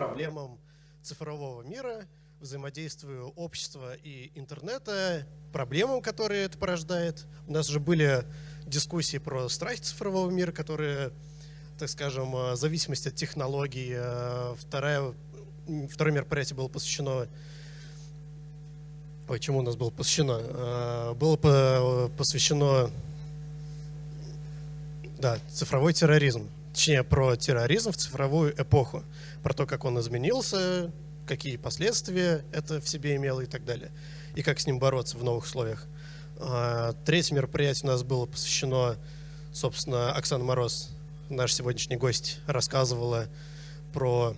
проблемам цифрового мира, взаимодействию общества и интернета, проблемам, которые это порождает. У нас уже были дискуссии про страхи цифрового мира, которые, так скажем, зависимость от технологий. А, второе, второе мероприятие было посвящено Ой, чему у нас было посвящено? А, было посвящено да, цифровой терроризм. Точнее, про терроризм в цифровую эпоху. Про то, как он изменился, какие последствия это в себе имело и так далее. И как с ним бороться в новых условиях. А, третье мероприятие у нас было посвящено, собственно, Оксана Мороз, наш сегодняшний гость, рассказывала про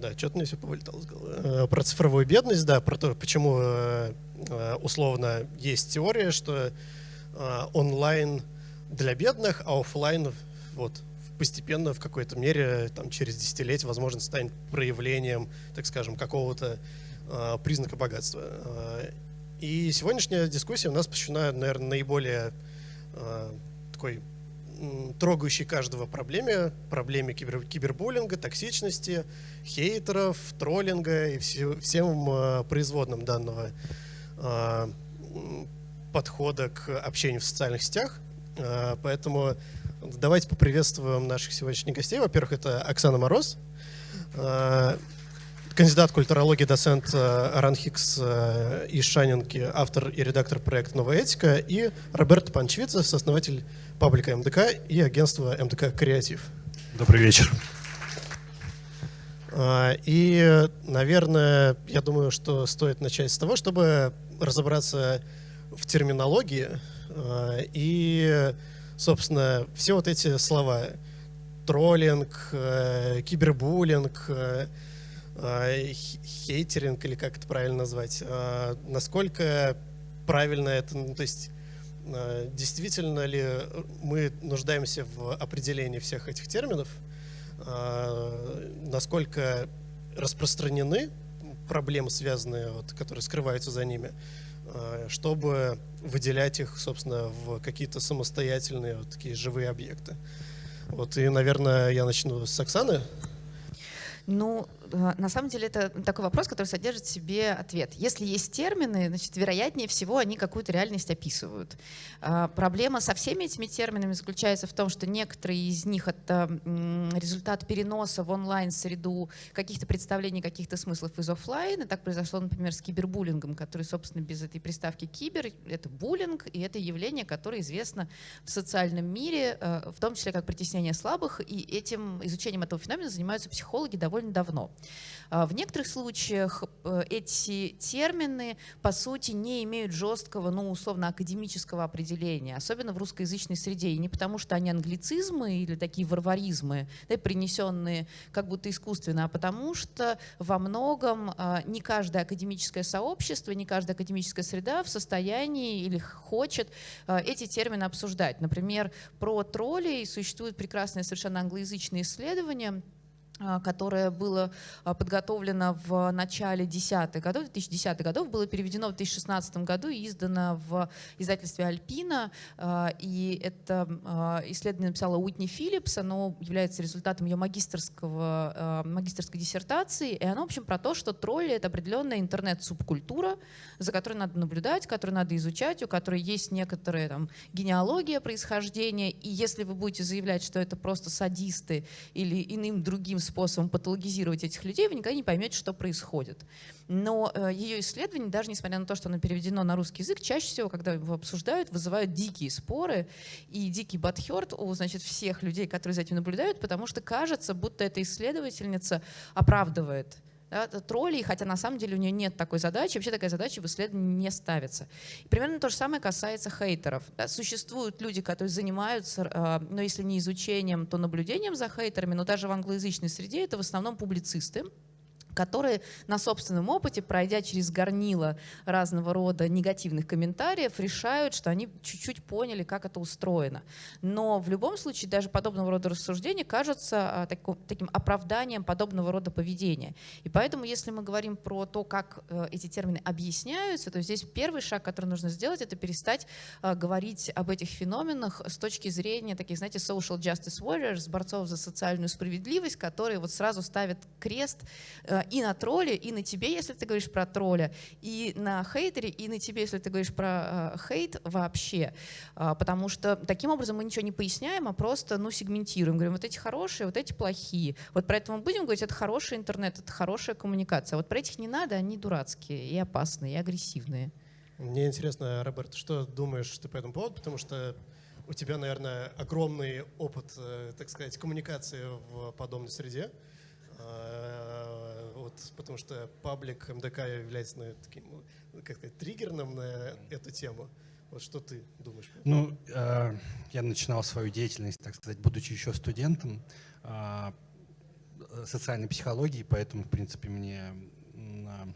да, что-то мне все повылетало с головы. Э, про цифровую бедность, да, про то, почему э, э, условно есть теория, что онлайн для бедных, а офлайн вот постепенно в какой-то мере там через десятилетие возможно станет проявлением, так скажем, какого-то признака богатства. И сегодняшняя дискуссия у нас посвящена, наверное, наиболее такой трогающей каждого проблеме, проблеме кибер, кибербуллинга, токсичности, хейтеров, троллинга и все, всем э, производным данного э, подхода к общению в социальных сетях. Э, поэтому давайте поприветствуем наших сегодняшних гостей. Во-первых, это Оксана Мороз, кандидат культурологии, доцент Ранхикс из Шанинки, автор и редактор проекта «Новая этика», и Роберто Панчвица, сооснователь паблика МДК и агентства МДК «Креатив». Добрый вечер. И, наверное, я думаю, что стоит начать с того, чтобы разобраться в терминологии и, собственно, все вот эти слова. Троллинг, э, кибербуллинг, э, э, хейтеринг, или как это правильно назвать, а, насколько правильно это, ну, то есть Э, действительно ли мы нуждаемся в определении всех этих терминов, э, насколько распространены проблемы, связанные, вот, которые скрываются за ними, э, чтобы выделять их, собственно, в какие-то самостоятельные вот такие живые объекты. Вот, и, наверное, я начну с Оксаны. Ну, э, на самом деле это такой вопрос, который содержит в себе ответ. Если есть термины, значит, вероятнее всего они какую-то реальность описывают. А, проблема со всеми этими терминами заключается в том, что некоторые из них — это результат переноса в онлайн-среду каких-то представлений, каких-то смыслов из офлайна. Так произошло, например, с кибербуллингом, который, собственно, без этой приставки «кибер» — это буллинг, и это явление, которое известно в социальном мире, э, в том числе как притеснение слабых, и этим изучением этого феномена занимаются психологи довольно давно. А, в некоторых случаях э, эти термины, по сути, не имеют жесткого, ну, условно, академического определения, особенно в русскоязычной среде. И не потому, что они англицизмы или такие варваризмы, да, принесенные как будто искусственно, а потому что во многом а, не каждое академическое сообщество, не каждая академическая среда в состоянии или хочет а, эти термины обсуждать. Например, про троллей существуют прекрасные совершенно англоязычные исследования, которое было а, подготовлено в начале десятых годов, 2010 годов, было переведено в 2016 году и издано в издательстве «Альпина». А, и это исследование написала Уитни Филлипс, оно является результатом ее магистрского, магистрской диссертации, и оно, в общем, про то, что тролли — это определенная интернет-субкультура, за которой надо наблюдать, которую надо изучать, у которой есть некоторая там, генеалогия происхождения, и если вы будете заявлять, что это просто садисты или иным другим способом патологизировать этих людей, вы никогда не поймете, что происходит. Но э, ее исследования, даже несмотря на то, что оно переведено на русский язык, чаще всего, когда его обсуждают, вызывают дикие споры и дикий бадхерт у значит, всех людей, которые за этим наблюдают, потому что кажется, будто эта исследовательница оправдывает да, троллей, хотя на самом деле у нее нет такой задачи, вообще такая задача в исследовании не ставится. И примерно то же самое касается хейтеров. Да, существуют люди, которые занимаются, э, но если не изучением, то наблюдением за хейтерами, но даже в англоязычной среде это в основном публицисты, которые на собственном опыте, пройдя через горнило разного рода негативных комментариев, решают, что они чуть-чуть поняли, как это устроено. Но в любом случае даже подобного рода рассуждения кажутся а, таким оправданием подобного рода поведения. И поэтому, если мы говорим про то, как э, эти термины объясняются, то здесь первый шаг, который нужно сделать, это перестать а, говорить об этих феноменах с точки зрения таких, знаете, social justice warriors, борцов за социальную справедливость, которые вот сразу ставят крест э, и на тролле, и на тебе, если ты говоришь про тролля, и на хейтере, и на тебе, если ты говоришь про э, хейт вообще. Э, потому что таким образом мы ничего не поясняем, а просто ну, сегментируем. Говорим, вот эти хорошие, вот эти плохие. Вот про это мы будем говорить, это хороший интернет, это хорошая коммуникация. А вот про этих не надо, они дурацкие и опасные, и агрессивные. Мне интересно, Роберт, что думаешь ты по этому поводу? Потому что у тебя, наверное, огромный опыт, э, так сказать, коммуникации в подобной среде. А, потому что паблик МДК является ну, таким, ну, как сказать, триггерным на эту тему. Вот что ты думаешь? Ну, э, я начинал свою деятельность, так сказать, будучи еще студентом э, социальной психологии, поэтому, в принципе, мне э,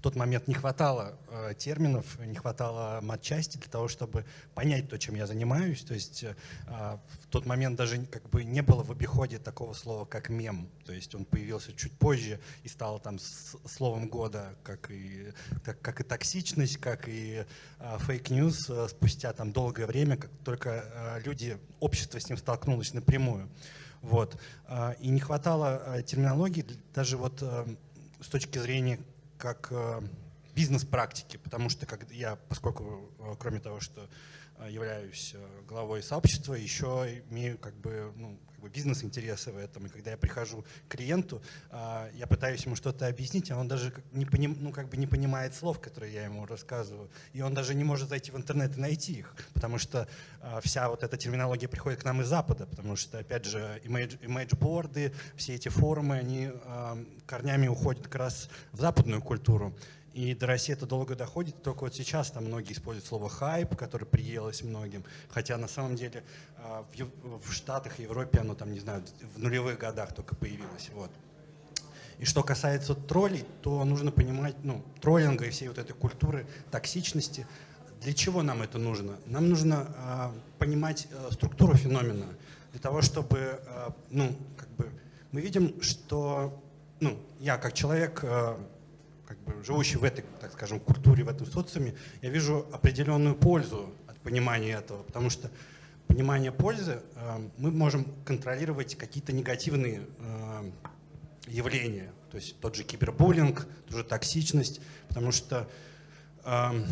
в тот момент не хватало э, терминов, не хватало матчасти для того, чтобы понять то, чем я занимаюсь. То есть э, в тот момент даже как бы не было в обиходе такого слова, как мем. То есть он появился чуть позже и стал там словом года, как и, как, как и токсичность, как и fake news э, спустя там долгое время, как только э, люди, общество с ним столкнулось напрямую. Вот. Э, и не хватало э, терминологии даже вот э, с точки зрения как э, бизнес-практики, потому что как я, поскольку э, кроме того, что являюсь главой сообщества, еще имею как бы, ну, как бы бизнес-интересы в этом. И когда я прихожу к клиенту, я пытаюсь ему что-то объяснить, а он даже не, поним, ну, как бы не понимает слов, которые я ему рассказываю. И он даже не может зайти в интернет и найти их, потому что вся вот эта терминология приходит к нам из Запада, потому что, опять же, имейдж-борды, все эти форумы, они корнями уходят как раз в западную культуру. И до России это долго доходит, только вот сейчас там многие используют слово «хайп», которое приелось многим, хотя на самом деле а, в Штатах Европе оно там, не знаю, в нулевых годах только появилось. Вот. И что касается троллей, то нужно понимать, ну, троллинга и всей вот этой культуры токсичности, для чего нам это нужно? Нам нужно э, понимать э, структуру феномена, для того, чтобы, э, ну, как бы, мы видим, что, ну, я как человек, э, живущий в этой, так скажем, культуре, в этом социуме, я вижу определенную пользу от понимания этого, потому что понимание пользы э, мы можем контролировать какие-то негативные э, явления, то есть тот же кибербуллинг, тоже токсичность, потому что э,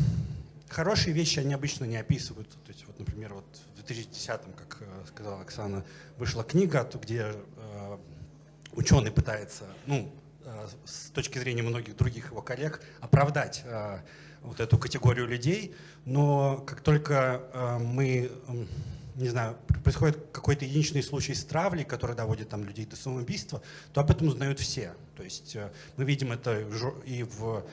хорошие вещи, они обычно не описываются. То есть, вот, например, вот в 2010-м, как э, сказала Оксана, вышла книга, где э, ученый пытается, ну, Э, с точки зрения многих других его коллег, оправдать э, вот эту категорию людей, но как только э, мы, не знаю, происходит какой-то единичный случай с травлей, который доводит там людей до самоубийства, то об этом узнают все. То есть мы видим это и в,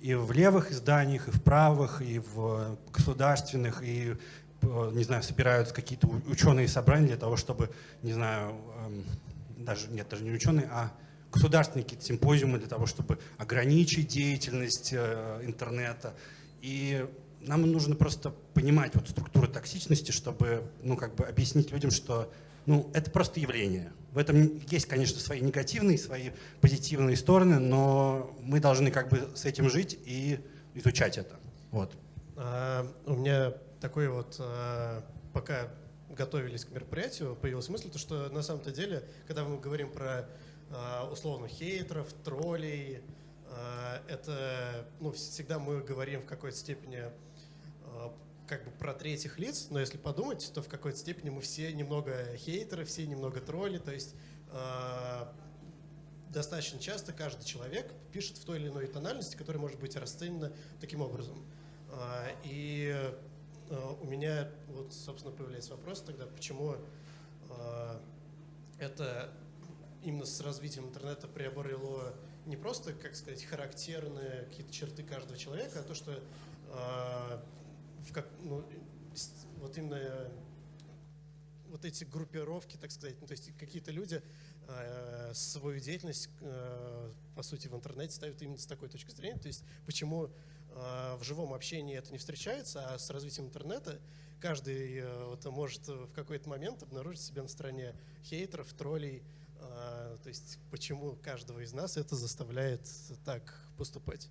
и в левых изданиях, и в правых, и в государственных, и не знаю, собираются какие-то ученые собрания для того, чтобы, не знаю, эм, даже, нет, даже не ученые, а государственные какие-то симпозиумы для того, чтобы ограничить деятельность э, интернета. И нам нужно просто понимать вот структуру токсичности, чтобы ну, как бы объяснить людям, что ну, это просто явление. В этом есть, конечно, свои негативные, свои позитивные стороны, но мы должны как бы с этим жить и изучать это. Вот. А, у меня такой вот, а, пока готовились к мероприятию, появилась мысль, то, что на самом-то деле, когда мы говорим про условно хейтеров, троллей. А, это, ну, всегда мы говорим в какой-то степени а, как бы про третьих лиц, но если подумать, то в какой-то степени мы все немного хейтеры, все немного тролли, то есть достаточно часто каждый человек пишет в той или иной тональности, которая может быть расценена таким образом. И у меня вот, собственно, появляется вопрос тогда, почему это именно с развитием интернета приобрело не просто, как сказать, характерные какие-то черты каждого человека, а то, что э, в как, ну, вот именно вот эти группировки, так сказать, ну, то есть какие-то люди э, свою деятельность, э, по сути, в интернете ставят именно с такой точки зрения. То есть почему э, в живом общении это не встречается, а с развитием интернета каждый э, вот, может в какой-то момент обнаружить себя на стороне хейтеров, троллей. Э, то есть почему каждого из нас это заставляет так поступать?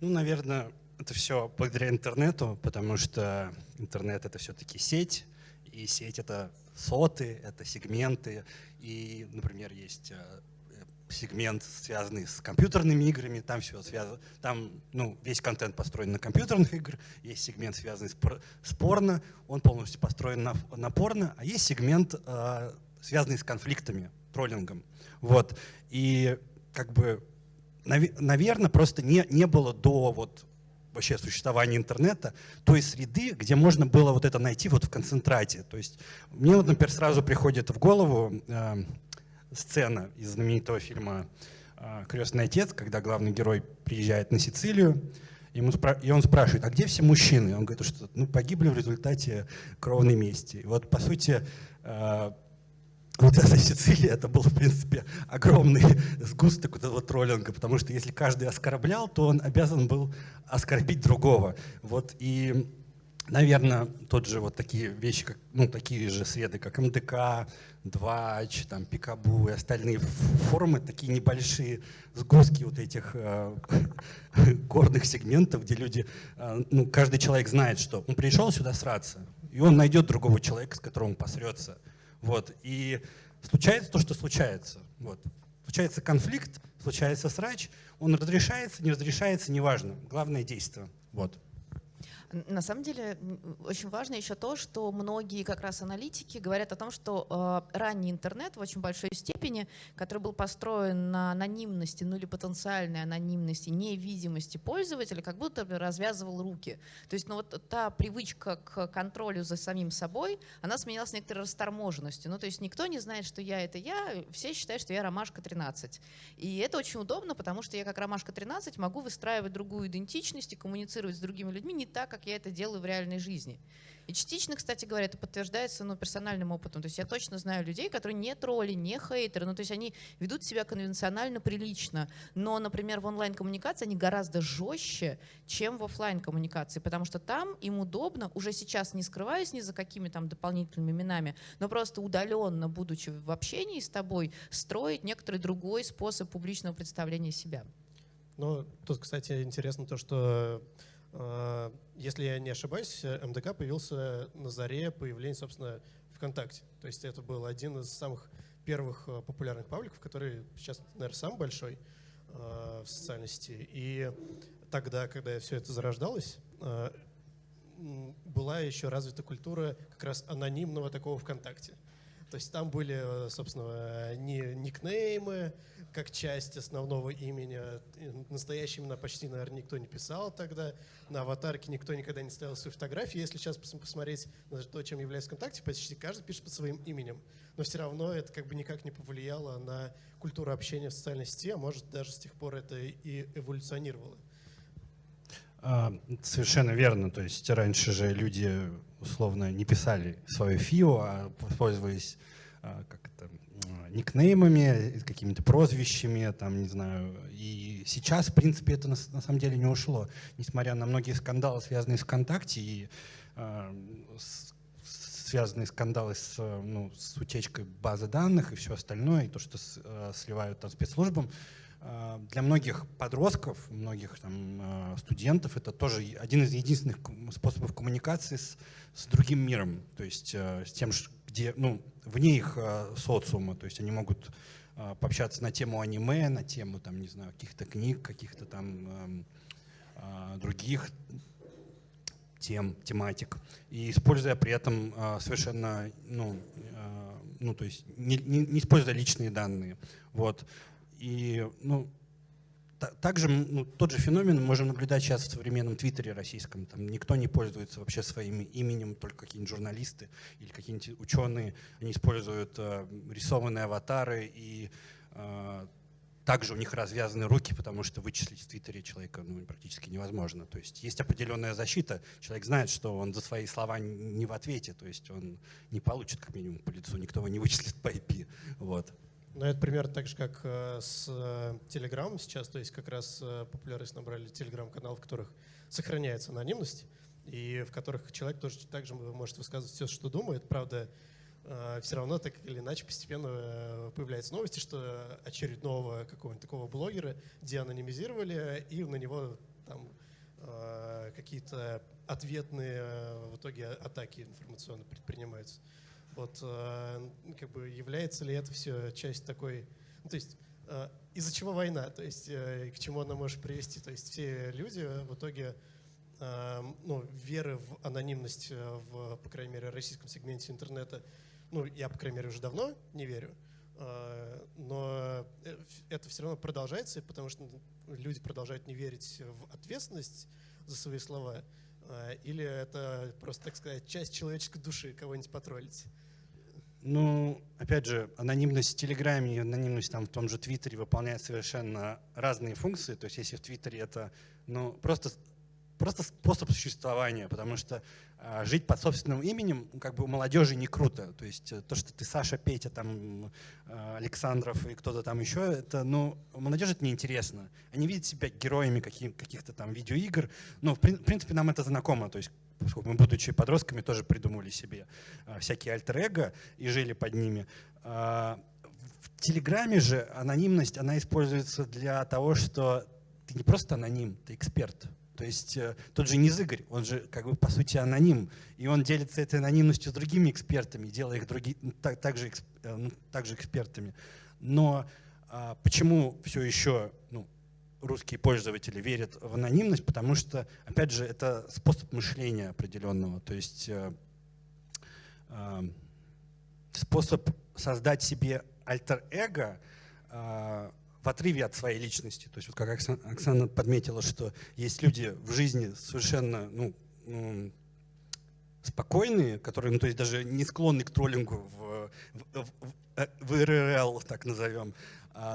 Ну, наверное, это все благодаря интернету, потому что интернет — это все-таки сеть, и сеть — это соты, это сегменты. И, например, есть э, сегмент, связанный с компьютерными играми, там все связано, там ну, весь контент построен на компьютерных играх, есть сегмент, связанный с, с порно, он полностью построен на, на порно, а есть сегмент, э, связанный с конфликтами, троллингом. Вот. И как бы, нав, наверное, просто не, не было до вот вообще существования интернета, той среды, где можно было вот это найти вот в концентрате. То есть мне вот, например, сразу приходит в голову э, сцена из знаменитого фильма э, «Крестный отец», когда главный герой приезжает на Сицилию, ему и он спрашивает, а где все мужчины? Он говорит, что ну, погибли в результате кровной мести. И вот, по сути, э, вот эта Сицилия, это был, в принципе, огромный сгусток вот этого троллинга, потому что если каждый оскорблял, то он обязан был оскорбить другого. Вот, и, наверное, тот же вот такие вещи, как, ну, такие же среды, как МДК, Двач, там, Пикабу и остальные форумы, такие небольшие сгустки вот этих э, горных сегментов, где люди, э, ну, каждый человек знает, что он пришел сюда сраться, и он найдет другого человека, с которым он посрется. Вот. И случается то, что случается. Вот. Случается конфликт, случается срач, он разрешается, не разрешается, неважно. Главное действие. Вот. На самом деле очень важно еще то, что многие как раз аналитики говорят о том, что э, ранний интернет в очень большой степени, который был построен на анонимности, ну или потенциальной анонимности, невидимости пользователя, как будто бы развязывал руки. То есть ну, вот та привычка к контролю за самим собой, она сменилась некоторой расторможенностью. Ну то есть никто не знает, что я — это я, все считают, что я Ромашка 13. И это очень удобно, потому что я как Ромашка 13 могу выстраивать другую идентичность и коммуницировать с другими людьми не так, как я это делаю в реальной жизни. И частично, кстати говоря, это подтверждается ну, персональным опытом. То есть я точно знаю людей, которые не тролли, не хейтеры, ну, то есть они ведут себя конвенционально прилично, но, например, в онлайн-коммуникации они гораздо жестче, чем в офлайн коммуникации потому что там им удобно, уже сейчас не скрываясь ни за какими там дополнительными именами, но просто удаленно, будучи в общении с тобой, строить некоторый другой способ публичного представления себя. Ну, тут, кстати, интересно то, что если я не ошибаюсь, МДК появился на заре появления, собственно, ВКонтакте. То есть это был один из самых первых а, популярных пабликов, который сейчас, наверное, самый большой а, в социальной сети. И тогда, когда все это зарождалось, была еще развита культура как раз анонимного такого ВКонтакте. То есть там были, собственно, не никнеймы, как часть основного имени. Настоящие имена почти, наверное, никто не писал тогда. На аватарке никто никогда не ставил свои фотографии. Если сейчас посмотреть на то, чем является ВКонтакте, почти каждый пишет под своим именем. Но все равно это как бы никак не повлияло на культуру общения в социальной сети, а может даже с тех пор это и эволюционировало. А, совершенно верно. То есть раньше же люди условно не писали свое ФИО, а пользовались а, как это, никнеймами, какими-то прозвищами, там, не знаю. И сейчас, в принципе, это на, на самом деле не ушло. Несмотря на многие скандалы, связанные с ВКонтакте и э, связанные скандалы с, ну, с утечкой базы данных и все остальное, и то, что с, э, сливают там, спецслужбам, э, для многих подростков, многих там, э, студентов это тоже один из единственных способов коммуникации с, с другим миром, то есть э, с тем, где, ну, вне их социума, то есть они могут пообщаться на тему аниме, на тему, там, не знаю, каких-то книг, каких-то там э, других тем, тематик, и используя при этом совершенно, ну, ну, то есть не, не, не используя личные данные, вот, и, ну, также ну, тот же феномен можем наблюдать сейчас в современном твиттере российском. Там никто не пользуется вообще своим именем, только какие-нибудь журналисты или какие-нибудь ученые. Они используют э, рисованные аватары и э, также у них развязаны руки, потому что вычислить в Твиттере человека ну, практически невозможно. То есть есть определенная защита. Человек знает, что он за свои слова не в ответе, то есть он не получит как минимум по лицу, никто его не вычислит по IP. Вот. Ну, это примерно так же, как э, с э, Telegram сейчас, то есть как раз э, популярность набрали Telegram-канал, в которых сохраняется анонимность, и в которых человек тоже также может высказывать все, что думает. Правда, все равно так или иначе постепенно появляются новости, что очередного какого-нибудь такого блогера деанонимизировали, и на него там какие-то ответные в итоге атаки информационно предпринимаются. Вот э, как бы является ли это все часть такой, ну, то есть э, из-за чего война, то есть э, к чему она может привести, то есть все люди в итоге ну, веры в анонимность в, по крайней мере, российском сегменте интернета, ну, я, по крайней мере, уже давно не верю, но это все равно продолжается, потому что люди продолжают не верить в ответственность за свои слова, или это просто, так сказать, часть человеческой души, кого-нибудь потроллить. Ну, опять же, анонимность в Телеграме и анонимность там в том же Твиттере выполняет совершенно разные функции. То есть если в Твиттере это ну, просто, просто способ существования, потому что а, жить под собственным именем ну, как бы у молодежи не круто. То есть э, то, что ты Саша, Петя, там, а, Александров и кто-то там еще, это, ну, у молодежи это неинтересно. Они видят себя героями каких- каких-то там видеоигр. Ну, в принципе, нам это знакомо. То есть поскольку мы, будучи подростками, тоже придумали себе а, всякие альтер-эго и жили под ними. А, в Телеграме же анонимность, она используется для того, что ты не просто аноним, ты эксперт. То есть э, тот же Низыгорь, он же как бы по сути аноним, и он делится этой анонимностью с другими экспертами, делая их други, так, также, э, ну, также экспертами. Но а, почему все еще ну, русские пользователи верят в анонимность, потому что, опять же, это способ мышления определенного, то есть э, э, способ создать себе альтер-эго э, в отрыве от своей личности. То есть вот как Оксана подметила, что есть люди в жизни совершенно ну, ну, спокойные, которые ну, то есть даже не склонны к троллингу в, в, в, в РРЛ, так назовем,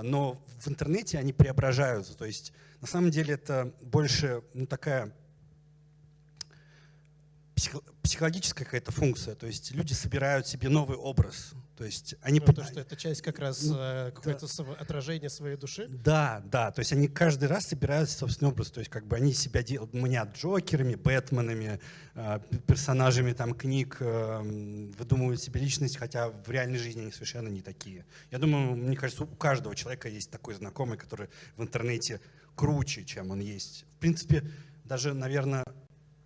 но в интернете они преображаются. То есть на самом деле это больше ну, такая психологическая какая-то функция. То есть люди собирают себе новый образ. То есть они... Ну, то, что это часть как раз ну, э, какое-то да. отражение своей души? Да, да. То есть они каждый раз собирают собственный образ. То есть как бы они себя делают, мнят Джокерами, Бэтменами, э, персонажами там книг, э, выдумывают себе личность, хотя в реальной жизни они совершенно не такие. Я думаю, мне кажется, у каждого человека есть такой знакомый, который в интернете круче, чем он есть. В принципе, даже, наверное,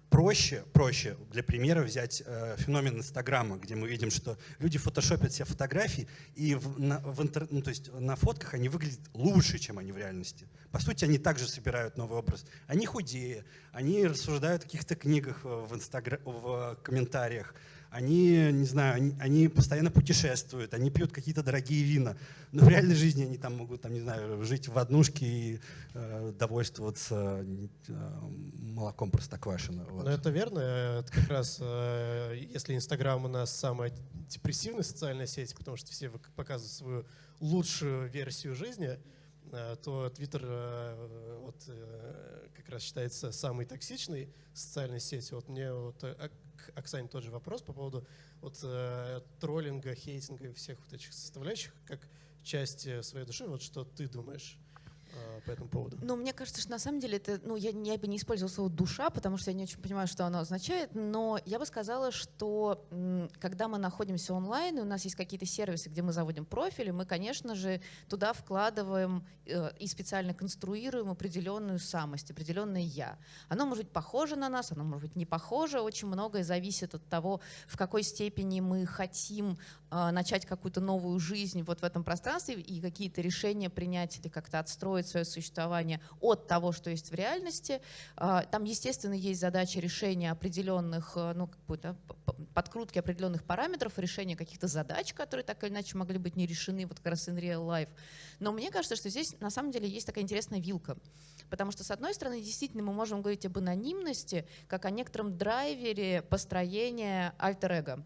проще, проще для примера взять э, феномен Инстаграма, где мы видим, что люди фотошопят себе фотографии, и в, на, в интер, ну, то есть на фотках они выглядят лучше, чем они в реальности. По сути, они также собирают новый образ. Они худее, они рассуждают о каких-то книгах в, инстагра... в комментариях, они, не знаю, они, они постоянно путешествуют, они пьют какие-то дорогие вина. Но в реальной жизни они там могут, там, не знаю, жить в однушке и э, довольствоваться э, молоком простоквашино. Вот. Ну, это верно. Это как раз, э, если Инстаграм у нас самая депрессивная социальная сеть, потому что все показывают свою лучшую версию жизни, э, то Твиттер э, вот, э, как раз считается самой токсичной социальной сетью. Вот мне вот к Оксане тот же вопрос по поводу вот, э, троллинга, хейтинга и всех вот этих составляющих, как часть своей души. Вот что ты думаешь? Э, по этому поводу? Ну, мне кажется, что на самом деле это, ну, я, я бы не использовала слово душа, потому что я не очень понимаю, что оно означает, но я бы сказала, что когда мы находимся онлайн, и у нас есть какие-то сервисы, где мы заводим профили, мы, конечно же, туда вкладываем э, и специально конструируем определенную самость, определенное я. Оно может быть похоже на нас, оно может быть не похоже, очень многое зависит от того, в какой степени мы хотим начать какую-то новую жизнь вот в этом пространстве и какие-то решения принять или как-то отстроить свое существование от того, что есть в реальности. А, там, естественно, есть задача решения определенных, э, ну, какой-то подкрутки определенных параметров, решения каких-то задач, которые так или иначе могли быть не решены вот как раз in real life. Но мне кажется, что здесь на самом деле есть такая интересная вилка. Потому что, с одной стороны, действительно мы можем говорить об анонимности, как о некотором драйвере построения альтер-эго.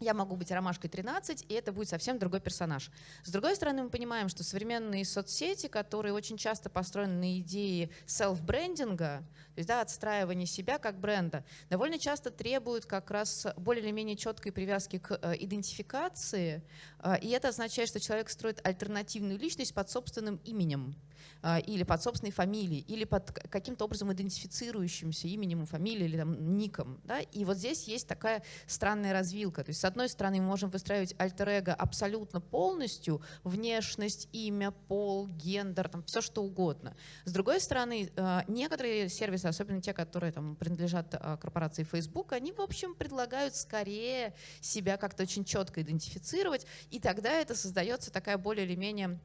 Я могу быть ромашкой 13, и это будет совсем другой персонаж. С другой стороны, мы понимаем, что современные соцсети, которые очень часто построены на идее селф-брендинга, то есть да, отстраивания себя как бренда, довольно часто требуют как раз более или менее четкой привязки к э, идентификации, э, и это означает, что человек строит альтернативную личность под собственным именем. А, или под собственной фамилией, или под каким-то образом идентифицирующимся именем, фамилией или там, ником. Да? И вот здесь есть такая странная развилка. То есть, одной стороны, мы можем выстраивать альтер-эго абсолютно полностью, внешность, имя, пол, гендер, там, все что угодно. С другой стороны, а, некоторые сервисы, особенно те, которые там, принадлежат а, корпорации Facebook, они, в общем, предлагают скорее себя как-то очень четко идентифицировать, и тогда это создается такая более или менее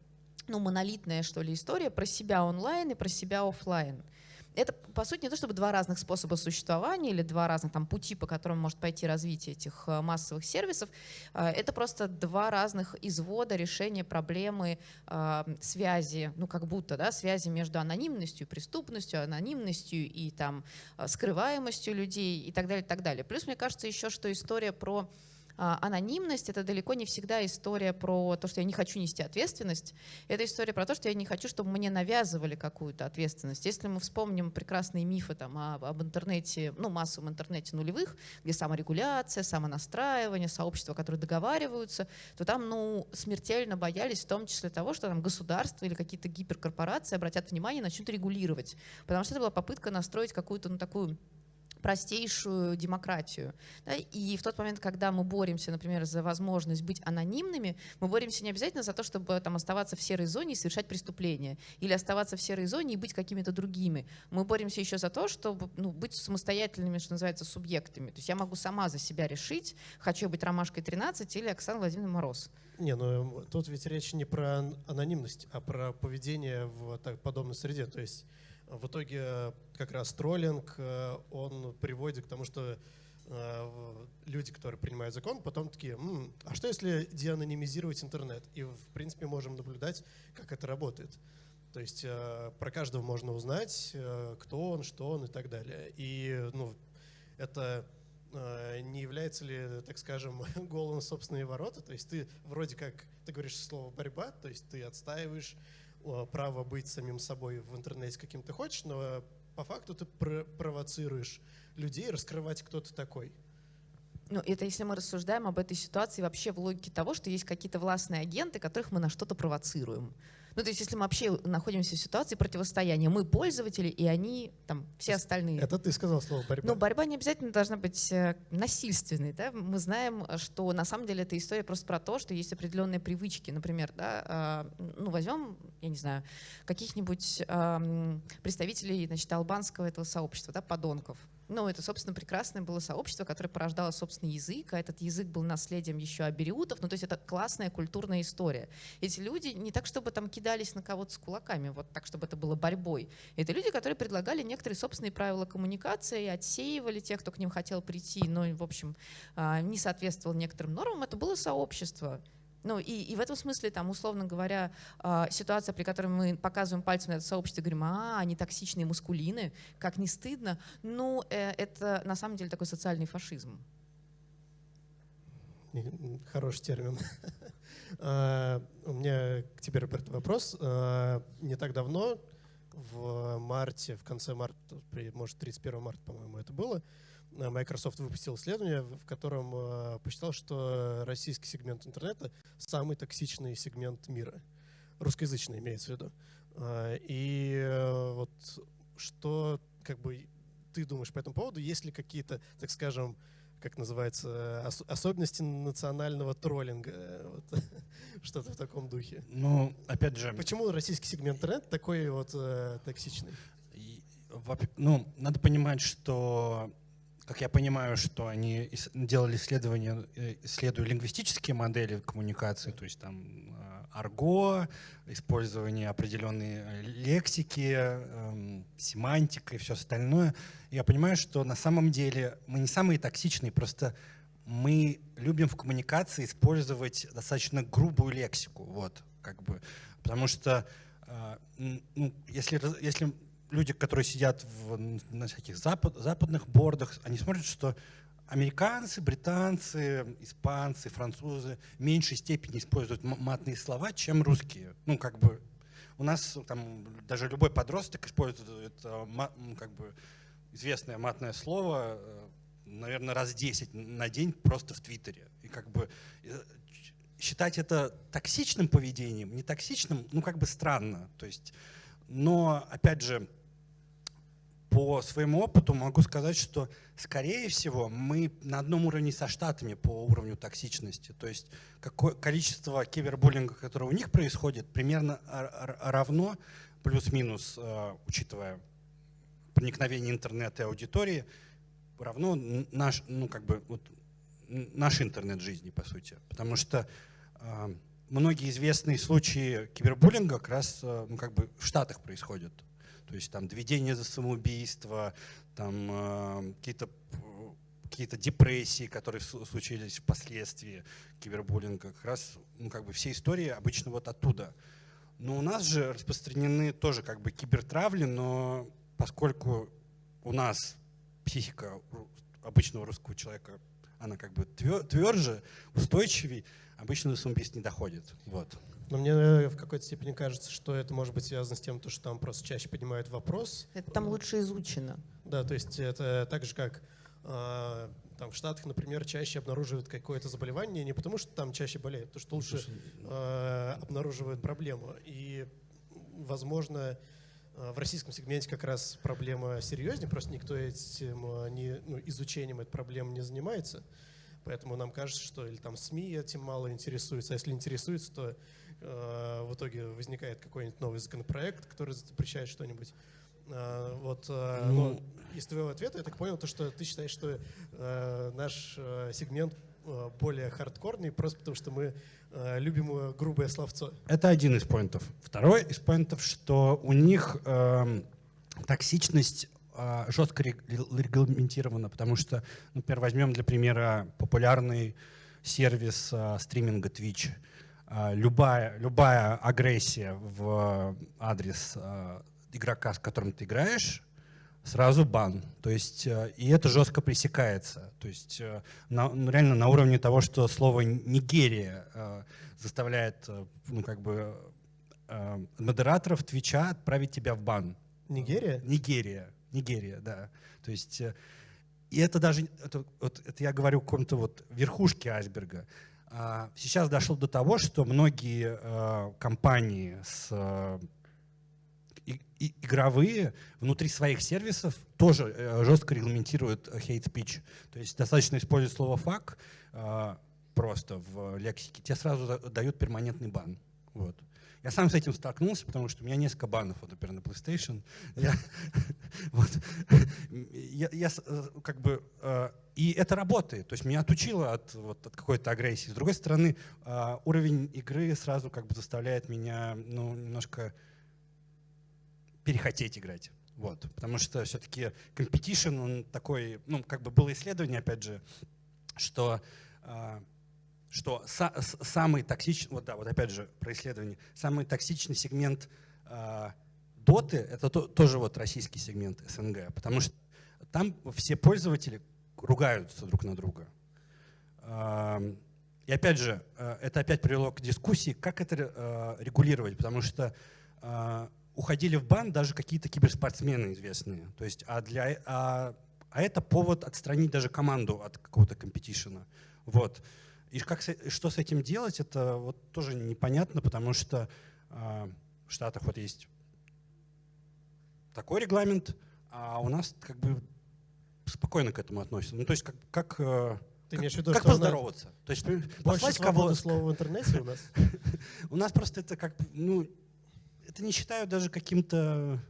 ну, монолитная, что ли, история про себя онлайн и про себя офлайн. Это, по сути, не то чтобы два разных способа существования или два разных там, пути, по которым может пойти развитие этих э, массовых сервисов. Э, это просто два разных извода решения проблемы э, связи, ну как будто, да, связи между анонимностью, преступностью, анонимностью и там скрываемостью людей и так далее, и так далее. Плюс мне кажется еще, что история про анонимность — это далеко не всегда история про то, что я не хочу нести ответственность. Это история про то, что я не хочу, чтобы мне навязывали какую-то ответственность. Если мы вспомним прекрасные мифы там, об, об интернете, ну, массовом интернете нулевых, где саморегуляция, самонастраивание, сообщества, которые договариваются, то там ну, смертельно боялись в том числе того, что там государство или какие-то гиперкорпорации обратят внимание и начнут регулировать. Потому что это была попытка настроить какую-то ну, такую простейшую демократию. Да? И в тот момент, когда мы боремся, например, за возможность быть анонимными, мы боремся не обязательно за то, чтобы там, оставаться в серой зоне и совершать преступления, или оставаться в серой зоне и быть какими-то другими. Мы боремся еще за то, чтобы ну, быть самостоятельными, что называется, субъектами. То есть я могу сама за себя решить, хочу быть Ромашкой 13 или Оксана Владимировна Мороз. Не, ну тут ведь речь не про анонимность, а про поведение в так, подобной среде. То есть в итоге э, как раз троллинг, э, он приводит к тому, что э, люди, которые принимают закон, потом такие, М, а что если деанонимизировать интернет? И в принципе можем наблюдать, как это работает. То есть про каждого можно узнать, кто он, что он и так далее. И ну, это не является ли, так скажем, голым собственные ворота? То есть ты вроде как, ты говоришь слово «борьба», то есть ты отстаиваешь право быть самим собой в интернете каким ты хочешь, но по факту ты провоцируешь людей раскрывать, кто ты такой. Ну, это если мы рассуждаем об этой ситуации вообще в логике того, что есть какие-то властные агенты, которых мы на что-то провоцируем. Ну, то есть, если мы вообще находимся в ситуации противостояния, мы пользователи, и они, там, все остальные. Это ты сказал слово борьба. Ну, борьба не обязательно должна быть э, насильственной, да. Мы знаем, что на самом деле эта история просто про то, что есть определенные привычки. Например, да, а, ну, возьмем, я не знаю, каких-нибудь представителей, значит, албанского этого сообщества, да, подонков ну, это, собственно, прекрасное было сообщество, которое порождало собственный язык, а этот язык был наследием еще абериутов. Ну, то есть это классная культурная история. Эти люди не так, чтобы там кидались на кого-то с кулаками, вот так, чтобы это было борьбой. Это люди, которые предлагали некоторые собственные правила коммуникации, отсеивали тех, кто к ним хотел прийти, но, в общем, а, не соответствовал некоторым нормам. Это было сообщество. Ну и, и в этом смысле, там, условно говоря, э, ситуация, при которой мы показываем пальцем на это сообщество говорим, а, они токсичные мускулины, как не стыдно, ну, э, это на самом деле такой социальный фашизм. Хороший термин. А, у меня к тебе, Роберт, вопрос. А, не так давно, в марте, в конце марта, может, 31 марта, по-моему, это было, Microsoft выпустил исследование, в котором э, посчитал, что российский сегмент интернета самый токсичный сегмент мира. Русскоязычный имеется в виду. Э, и вот что как бы ты думаешь по этому поводу? Есть ли какие-то, так скажем, как называется, ос особенности национального троллинга, вот, что-то в таком духе. Ну, опять же... Почему российский сегмент интернета такой вот э, токсичный? Ну, надо понимать, что как я понимаю, что они делали исследования, э, исследуя лингвистические модели коммуникации, то есть там э, арго, использование определенной э, лексики, эм, семантика и все остальное. Я понимаю, что на самом деле мы не самые токсичные, просто мы любим в коммуникации использовать достаточно грубую лексику, вот, как бы, потому что ну, если, если люди, которые сидят в, на всяких запад, западных бордах, они смотрят, что американцы, британцы, испанцы, французы в меньшей степени используют матные слова, чем русские. Ну, как бы у нас там даже любой подросток использует как бы известное матное слово, э, наверное, раз 10 на день просто в Твиттере. И как бы э, считать это токсичным поведением, не токсичным, ну как бы странно. То есть, но опять же, по своему опыту могу сказать, что, скорее всего, мы на одном уровне со Штатами по уровню токсичности. То есть какое количество кибербуллинга, которое у них происходит, примерно равно, плюс-минус, э, учитывая проникновение интернета и аудитории, равно наш, ну, как бы, вот, наш интернет жизни, по сути. Потому что э, многие известные случаи кибербуллинга как раз э, ну, как бы в Штатах происходят. То есть там доведение за самоубийство, там э, какие-то какие-то депрессии, которые случились впоследствии кибербуллинга, как раз ну, как бы все истории обычно вот оттуда. Но у нас же распространены тоже как бы кибертравли, но поскольку у нас психика обычного русского человека, она как бы тверже, устойчивее, обычно до самоубийств не доходит. Вот. Но мне э, в какой-то степени кажется, что это может быть связано с тем, что там просто чаще поднимают вопрос. Это там лучше изучено. Да, то есть это так же, как э, там в Штатах, например, чаще обнаруживают какое-то заболевание не потому, что там чаще болеют, а потому что лучше э, обнаруживают проблему. И, возможно, в российском сегменте как раз проблема серьезнее, просто никто этим не, ну, изучением этой проблемы не занимается. Поэтому нам кажется, что или там СМИ этим мало интересуются, а если интересуются, то э, в итоге возникает какой-нибудь новый законопроект, который запрещает что-нибудь. Э, вот, э, ну, но из твоего ответа я так понял, то, что ты считаешь, что э, наш э, сегмент э, более хардкорный, просто потому что мы э, любим грубое словцо. Это один из поинтов. Второй из поинтов, что у них э, токсичность а, жестко регламентировано, потому что, например, возьмем для примера популярный сервис а, стриминга Twitch. А, любая, любая агрессия в адрес игрока, с которым ты играешь, сразу бан. То есть, и это жестко пресекается. То есть, на, ну, реально на уровне того, что слово «Нигерия» заставляет ну, как бы, модераторов Твича отправить тебя в бан. Нигерия? Нигерия. Нигерия, да. То есть, э, и это даже, это, вот, это я говорю о каком-то вот верхушке айсберга. А сейчас дошло до того, что многие э, компании с э, и, игровые внутри своих сервисов тоже э, жестко регламентируют hate speech. То есть достаточно использовать слово э, просто в лексике, тебе сразу дают перманентный бан. Вот. Я сам с этим столкнулся, потому что у меня несколько банов, вот, например, на PlayStation. Я, вот, я, я э, как бы, э, и это работает, то есть меня отучило от, вот, от какой-то агрессии. С другой стороны, э, уровень игры сразу как бы заставляет меня ну, немножко перехотеть играть. Вот, потому что все-таки competition, он такой, ну, как бы было исследование, опять же, что что са самый токсичный, вот да, вот опять же про исследование, самый токсичный сегмент э, доты, это то, тоже вот российский сегмент СНГ, потому что там все пользователи ругаются друг на друга. Э, и опять же, э, это опять привело к дискуссии, как это э, регулировать, потому что э, уходили в бан даже какие-то киберспортсмены известные. То есть, а, для, а, а это повод отстранить даже команду от какого-то компетишена. Вот. И как, что с этим делать, это вот тоже непонятно, потому что э, в Штатах вот есть такой регламент, а у нас как бы спокойно к этому относятся. Ну, то есть как, как, э, Ты в виду, как поздороваться? То есть послать кого слова в интернете у нас? У нас просто это как, ну, это не считаю даже каким-то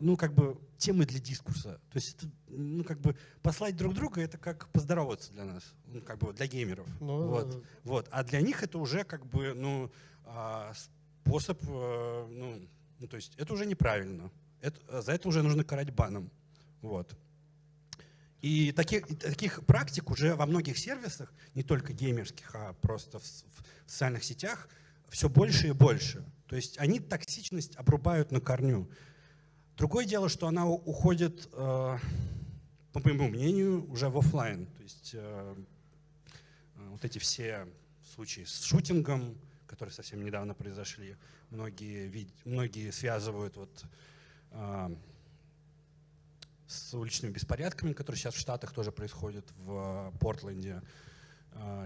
ну, как бы, темы для дискурса. То есть, ну, как бы, послать друг друга — это как поздороваться для нас, ну, как бы, для геймеров. Ну, вот, вот. А для них это уже, как бы, ну, а, способ, э, ну, ну, то есть, это уже неправильно. Это, за это уже нужно карать баном. Вот. И таких, таких практик уже во многих сервисах, не только геймерских, а просто в, в социальных сетях, все больше и больше. То есть они токсичность обрубают на корню. Другое дело, что она уходит э, по моему мнению, уже в офлайн. То есть э, вот эти все случаи с шутингом, которые совсем недавно произошли, многие, многие связывают вот, с уличными беспорядками, которые сейчас в Штатах тоже происходят, в Портленде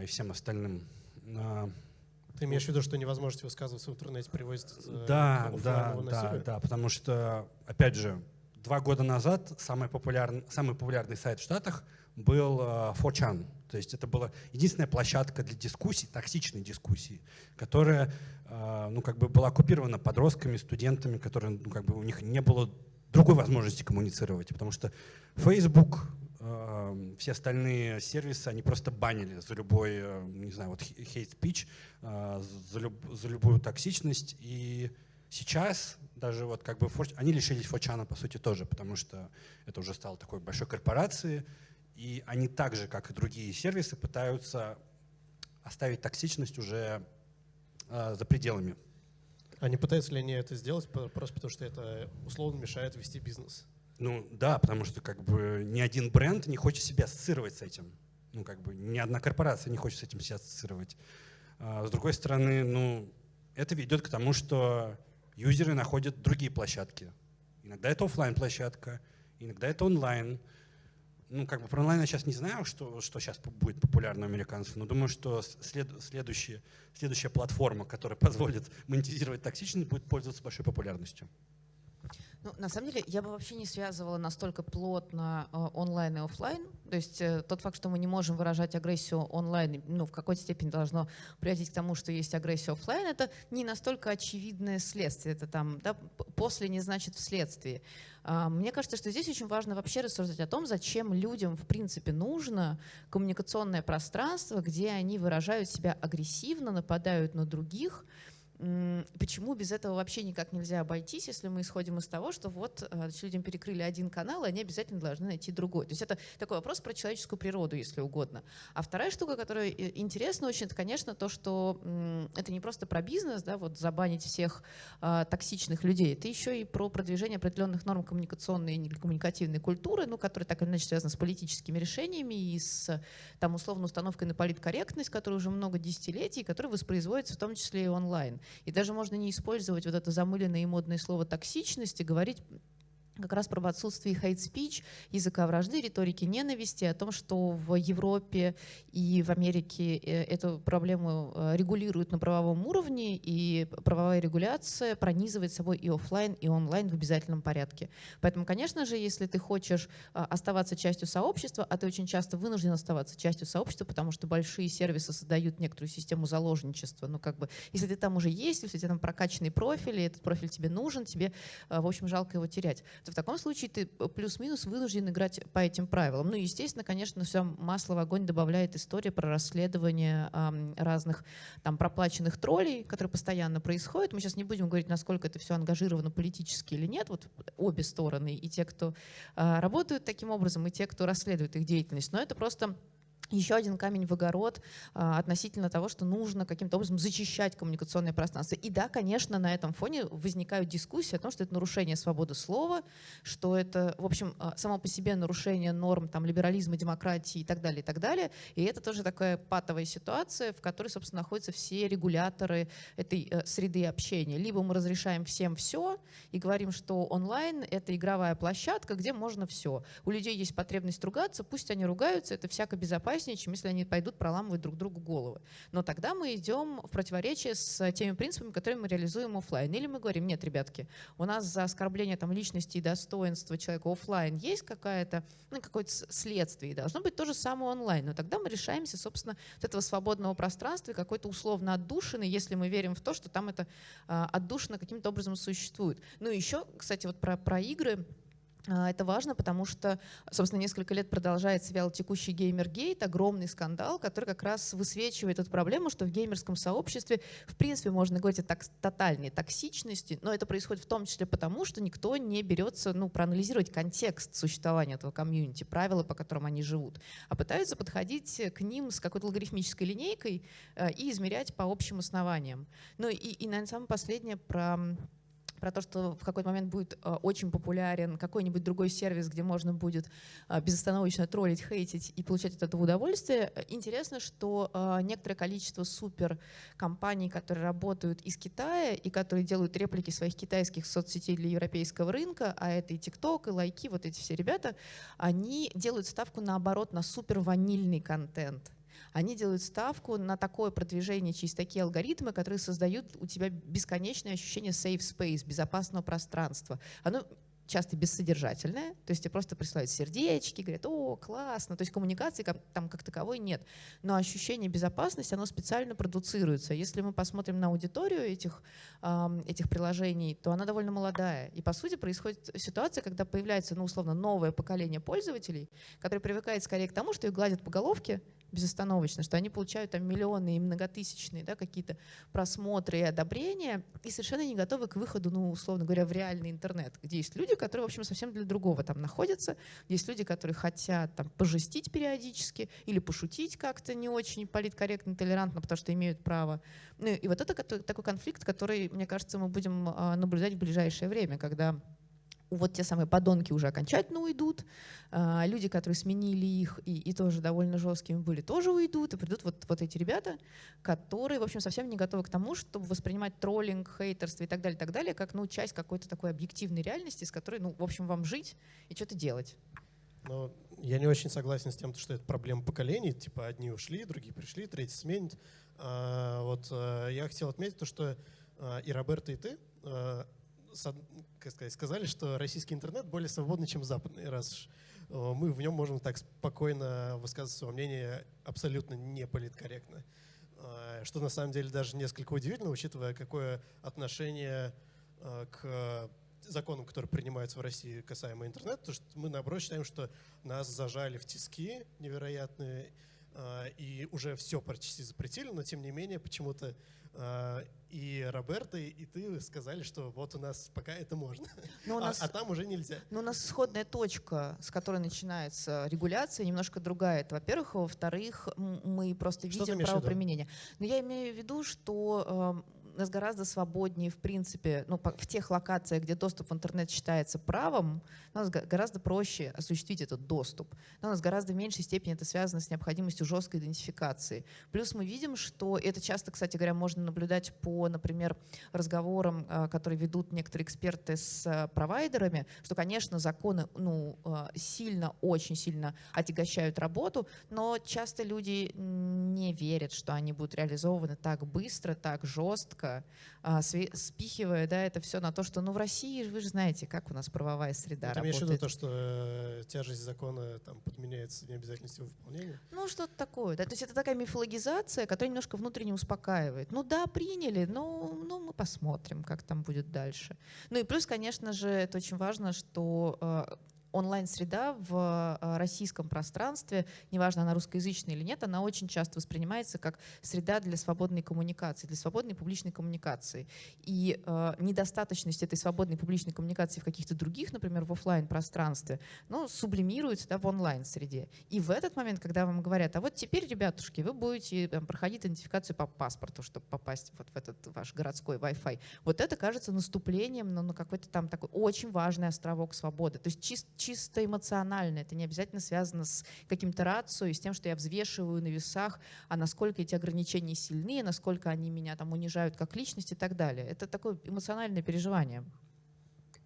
и всем остальным. Ты имеешь в виду, что невозможность высказываться в интернете приводит э, да, к да, да, да, потому что, опять же, два года назад самый популярный, самый популярный сайт в Штатах был uh, 4chan. То есть это была единственная площадка для дискуссий, токсичной дискуссии, которая uh, ну, как бы была оккупирована подростками, студентами, которые, ну, как бы у них не было другой возможности коммуницировать, потому что Facebook, Эм, все остальные сервисы, они просто банили за любой, э, не знаю, вот hate speech, э, за, люб, за любую токсичность. И сейчас даже вот как бы они лишились Фочана, по сути, тоже, потому что это уже стало такой большой корпорацией, и они так же, как и другие сервисы, пытаются оставить токсичность уже э, за пределами. А не пытаются ли они это сделать просто потому, что это условно мешает вести бизнес? Ну да, потому что как бы ни один бренд не хочет себя ассоциировать с этим. Ну как бы ни одна корпорация не хочет с этим себя ассоциировать. А, с другой стороны, ну это ведет к тому, что юзеры находят другие площадки. Иногда это офлайн площадка, иногда это онлайн. Ну, как бы про онлайн я сейчас не знаю, что, что сейчас будет популярно у американцев, но думаю, что след, следующая, следующая платформа, которая позволит монетизировать токсичность, будет пользоваться большой популярностью. Ну, на самом деле, я бы вообще не связывала настолько плотно э, онлайн и офлайн. То есть э, тот факт, что мы не можем выражать агрессию онлайн, ну, в какой-то степени должно приводить к тому, что есть агрессия офлайн, это не настолько очевидное следствие. Это там, да, после не значит вследствие. А, мне кажется, что здесь очень важно вообще рассуждать о том, зачем людям, в принципе, нужно коммуникационное пространство, где они выражают себя агрессивно, нападают на других, Почему без этого вообще никак нельзя обойтись, если мы исходим из того, что вот э, людям перекрыли один канал, и они обязательно должны найти другой. То есть это такой вопрос про человеческую природу, если угодно. А вторая штука, которая интересна очень, это, конечно, то, что это не просто про бизнес, да, вот забанить всех а, токсичных людей, это еще и про продвижение определенных норм коммуникационной и коммуникативной культуры, ну, которые так или иначе связаны с политическими решениями и с там, условно установкой на политкорректность, которая уже много десятилетий, которая воспроизводится в том числе и онлайн. И даже можно не использовать вот это замыленное и модное слово токсичность и говорить как раз про отсутствие speech, языка вражды, риторики ненависти, о том, что в Европе и в Америке э, эту проблему э, регулируют на правовом уровне, и правовая регуляция пронизывает собой и офлайн, и онлайн в обязательном порядке. Поэтому, конечно же, если ты хочешь э, оставаться частью сообщества, а ты очень часто вынужден оставаться частью сообщества, потому что большие сервисы создают некоторую систему заложничества, ну как бы, если ты там уже есть, если у тебя там прокачанный профиль, и этот профиль тебе нужен, тебе, в общем, жалко его терять в таком случае ты плюс-минус вынужден играть по этим правилам. Ну, естественно, конечно, все масло в огонь добавляет история про расследование э, разных там проплаченных троллей, которые постоянно происходят. Мы сейчас не будем говорить, насколько это все ангажировано политически или нет. Вот обе стороны, и те, кто э, работают таким образом, и те, кто расследует их деятельность. Но это просто еще один камень в огород а, относительно того, что нужно каким-то образом зачищать коммуникационное пространство. И да, конечно, на этом фоне возникают дискуссии о том, что это нарушение свободы слова, что это, в общем, а, само по себе нарушение норм там, либерализма, демократии и так далее, и так далее. И это тоже такая патовая ситуация, в которой, собственно, находятся все регуляторы этой э, среды общения. Либо мы разрешаем всем все и говорим, что онлайн — это игровая площадка, где можно все. У людей есть потребность ругаться, пусть они ругаются, это всяко безопасно, безопаснее, чем если они пойдут проламывать друг другу головы. Но тогда мы идем в противоречие с теми принципами, которые мы реализуем офлайн. Или мы говорим, нет, ребятки, у нас за оскорбление там, личности и достоинства человека офлайн есть какая-то, ну, какое-то следствие, и должно быть то же самое онлайн. Но тогда мы решаемся, собственно, от этого свободного пространства какой-то условно отдушины, если мы верим в то, что там это а, отдушина каким-то образом существует. Ну и еще, кстати, вот про, про игры, это важно, потому что, собственно, несколько лет продолжается вялотекущий геймергейт, огромный скандал, который как раз высвечивает эту проблему, что в геймерском сообществе, в принципе, можно говорить о так, тотальной токсичности, но это происходит в том числе потому, что никто не берется ну, проанализировать контекст существования этого комьюнити, правила, по которым они живут, а пытаются подходить к ним с какой-то логарифмической линейкой э, и измерять по общим основаниям. Ну и, и наверное, самое последнее про про то, что в какой-то момент будет э, очень популярен какой-нибудь другой сервис, где можно будет э, безостановочно троллить, хейтить и получать от этого удовольствие. Интересно, что э, некоторое количество супер компаний, которые работают из Китая и которые делают реплики своих китайских соцсетей для европейского рынка, а это и TikTok, и лайки, вот эти все ребята, они делают ставку наоборот на супер ванильный контент они делают ставку на такое продвижение через такие алгоритмы, которые создают у тебя бесконечное ощущение safe space, безопасного пространства. Оно часто бессодержательное, то есть тебе просто присылают сердечки, говорят, о, классно, то есть коммуникации там как таковой нет, но ощущение безопасности, оно специально продуцируется. Если мы посмотрим на аудиторию этих, этих приложений, то она довольно молодая. И по сути происходит ситуация, когда появляется, ну, условно, новое поколение пользователей, которое привыкает скорее к тому, что их гладят по головке, безостановочно, что они получают там миллионы и многотысячные да, какие-то просмотры и одобрения, и совершенно не готовы к выходу, ну, условно говоря, в реальный интернет, где есть люди, которые, в общем, совсем для другого там находятся, есть люди, которые хотят там пожестить периодически или пошутить как-то не очень политкорректно, толерантно, потому что имеют право. Ну, и вот это такой конфликт, который, мне кажется, мы будем а, наблюдать в ближайшее время, когда вот те самые подонки уже окончательно уйдут, а, люди, которые сменили их и, и тоже довольно жесткими были, тоже уйдут, и придут вот, вот эти ребята, которые, в общем, совсем не готовы к тому, чтобы воспринимать троллинг, хейтерство и так далее, и так далее, как ну, часть какой-то такой объективной реальности, с которой, ну, в общем, вам жить и что-то делать. Но я не очень согласен с тем, что это проблема поколений. Типа одни ушли, другие пришли, третьи сменят. А, вот а, я хотел отметить то, что а, и Роберта, и ты а, сказали, что российский интернет более свободный, чем западный, раз э, мы в нем можем так спокойно высказывать свое мнение абсолютно не политкорректно. Э, что на самом деле даже несколько удивительно, учитывая, какое отношение э, к законам, которые принимаются в России касаемо интернета, то что мы наоборот считаем, что нас зажали в тиски невероятные, и уже все почти запретили, но тем не менее почему-то а, и Роберта, и ты сказали, что вот у нас пока это можно, но у а, нас, а, а там уже нельзя. Но у нас исходная точка, с которой начинается регуляция, немножко другая. Это, во-первых. Во-вторых, мы просто видим правоприменение. Но я имею в виду, что эм, нас гораздо свободнее, в принципе, ну, в тех локациях, где доступ в интернет считается правом, у нас гораздо проще осуществить этот доступ. Но у нас гораздо меньшей степени это связано с необходимостью жесткой идентификации. Плюс мы видим, что это часто, кстати говоря, можно наблюдать по, например, разговорам, а, которые ведут некоторые эксперты с а, провайдерами, что, конечно, законы ну, а, сильно, очень сильно отягощают работу, но часто люди не верят, что они будут реализованы так быстро, так жестко, жестко, а, спихивая да, это все на то, что ну в России, вы же знаете, как у нас правовая среда Ты имеешь в виду то, что э, тяжесть закона там подменяется необязательностью выполнения? Ну что-то такое. Да? То есть это такая мифологизация, которая немножко внутренне успокаивает. Ну да, приняли, но ну, мы посмотрим, как там будет дальше. Ну и плюс, конечно же, это очень важно, что э, онлайн-среда в э, российском пространстве, неважно, она русскоязычная или нет, она очень часто воспринимается как среда для свободной коммуникации, для свободной публичной коммуникации. И э, недостаточность этой свободной публичной коммуникации в каких-то других, например, в офлайн пространстве ну, сублимируется да, в онлайн-среде. И в этот момент, когда вам говорят, а вот теперь, ребятушки, вы будете там, проходить идентификацию по паспорту, чтобы попасть вот в этот ваш городской Wi-Fi, вот это кажется наступлением на, на какой-то там такой очень важный островок свободы. То есть чисто чисто эмоционально. Это не обязательно связано с каким-то рацией, с тем, что я взвешиваю на весах, а насколько эти ограничения сильны, насколько они меня там унижают как личность и так далее. Это такое эмоциональное переживание.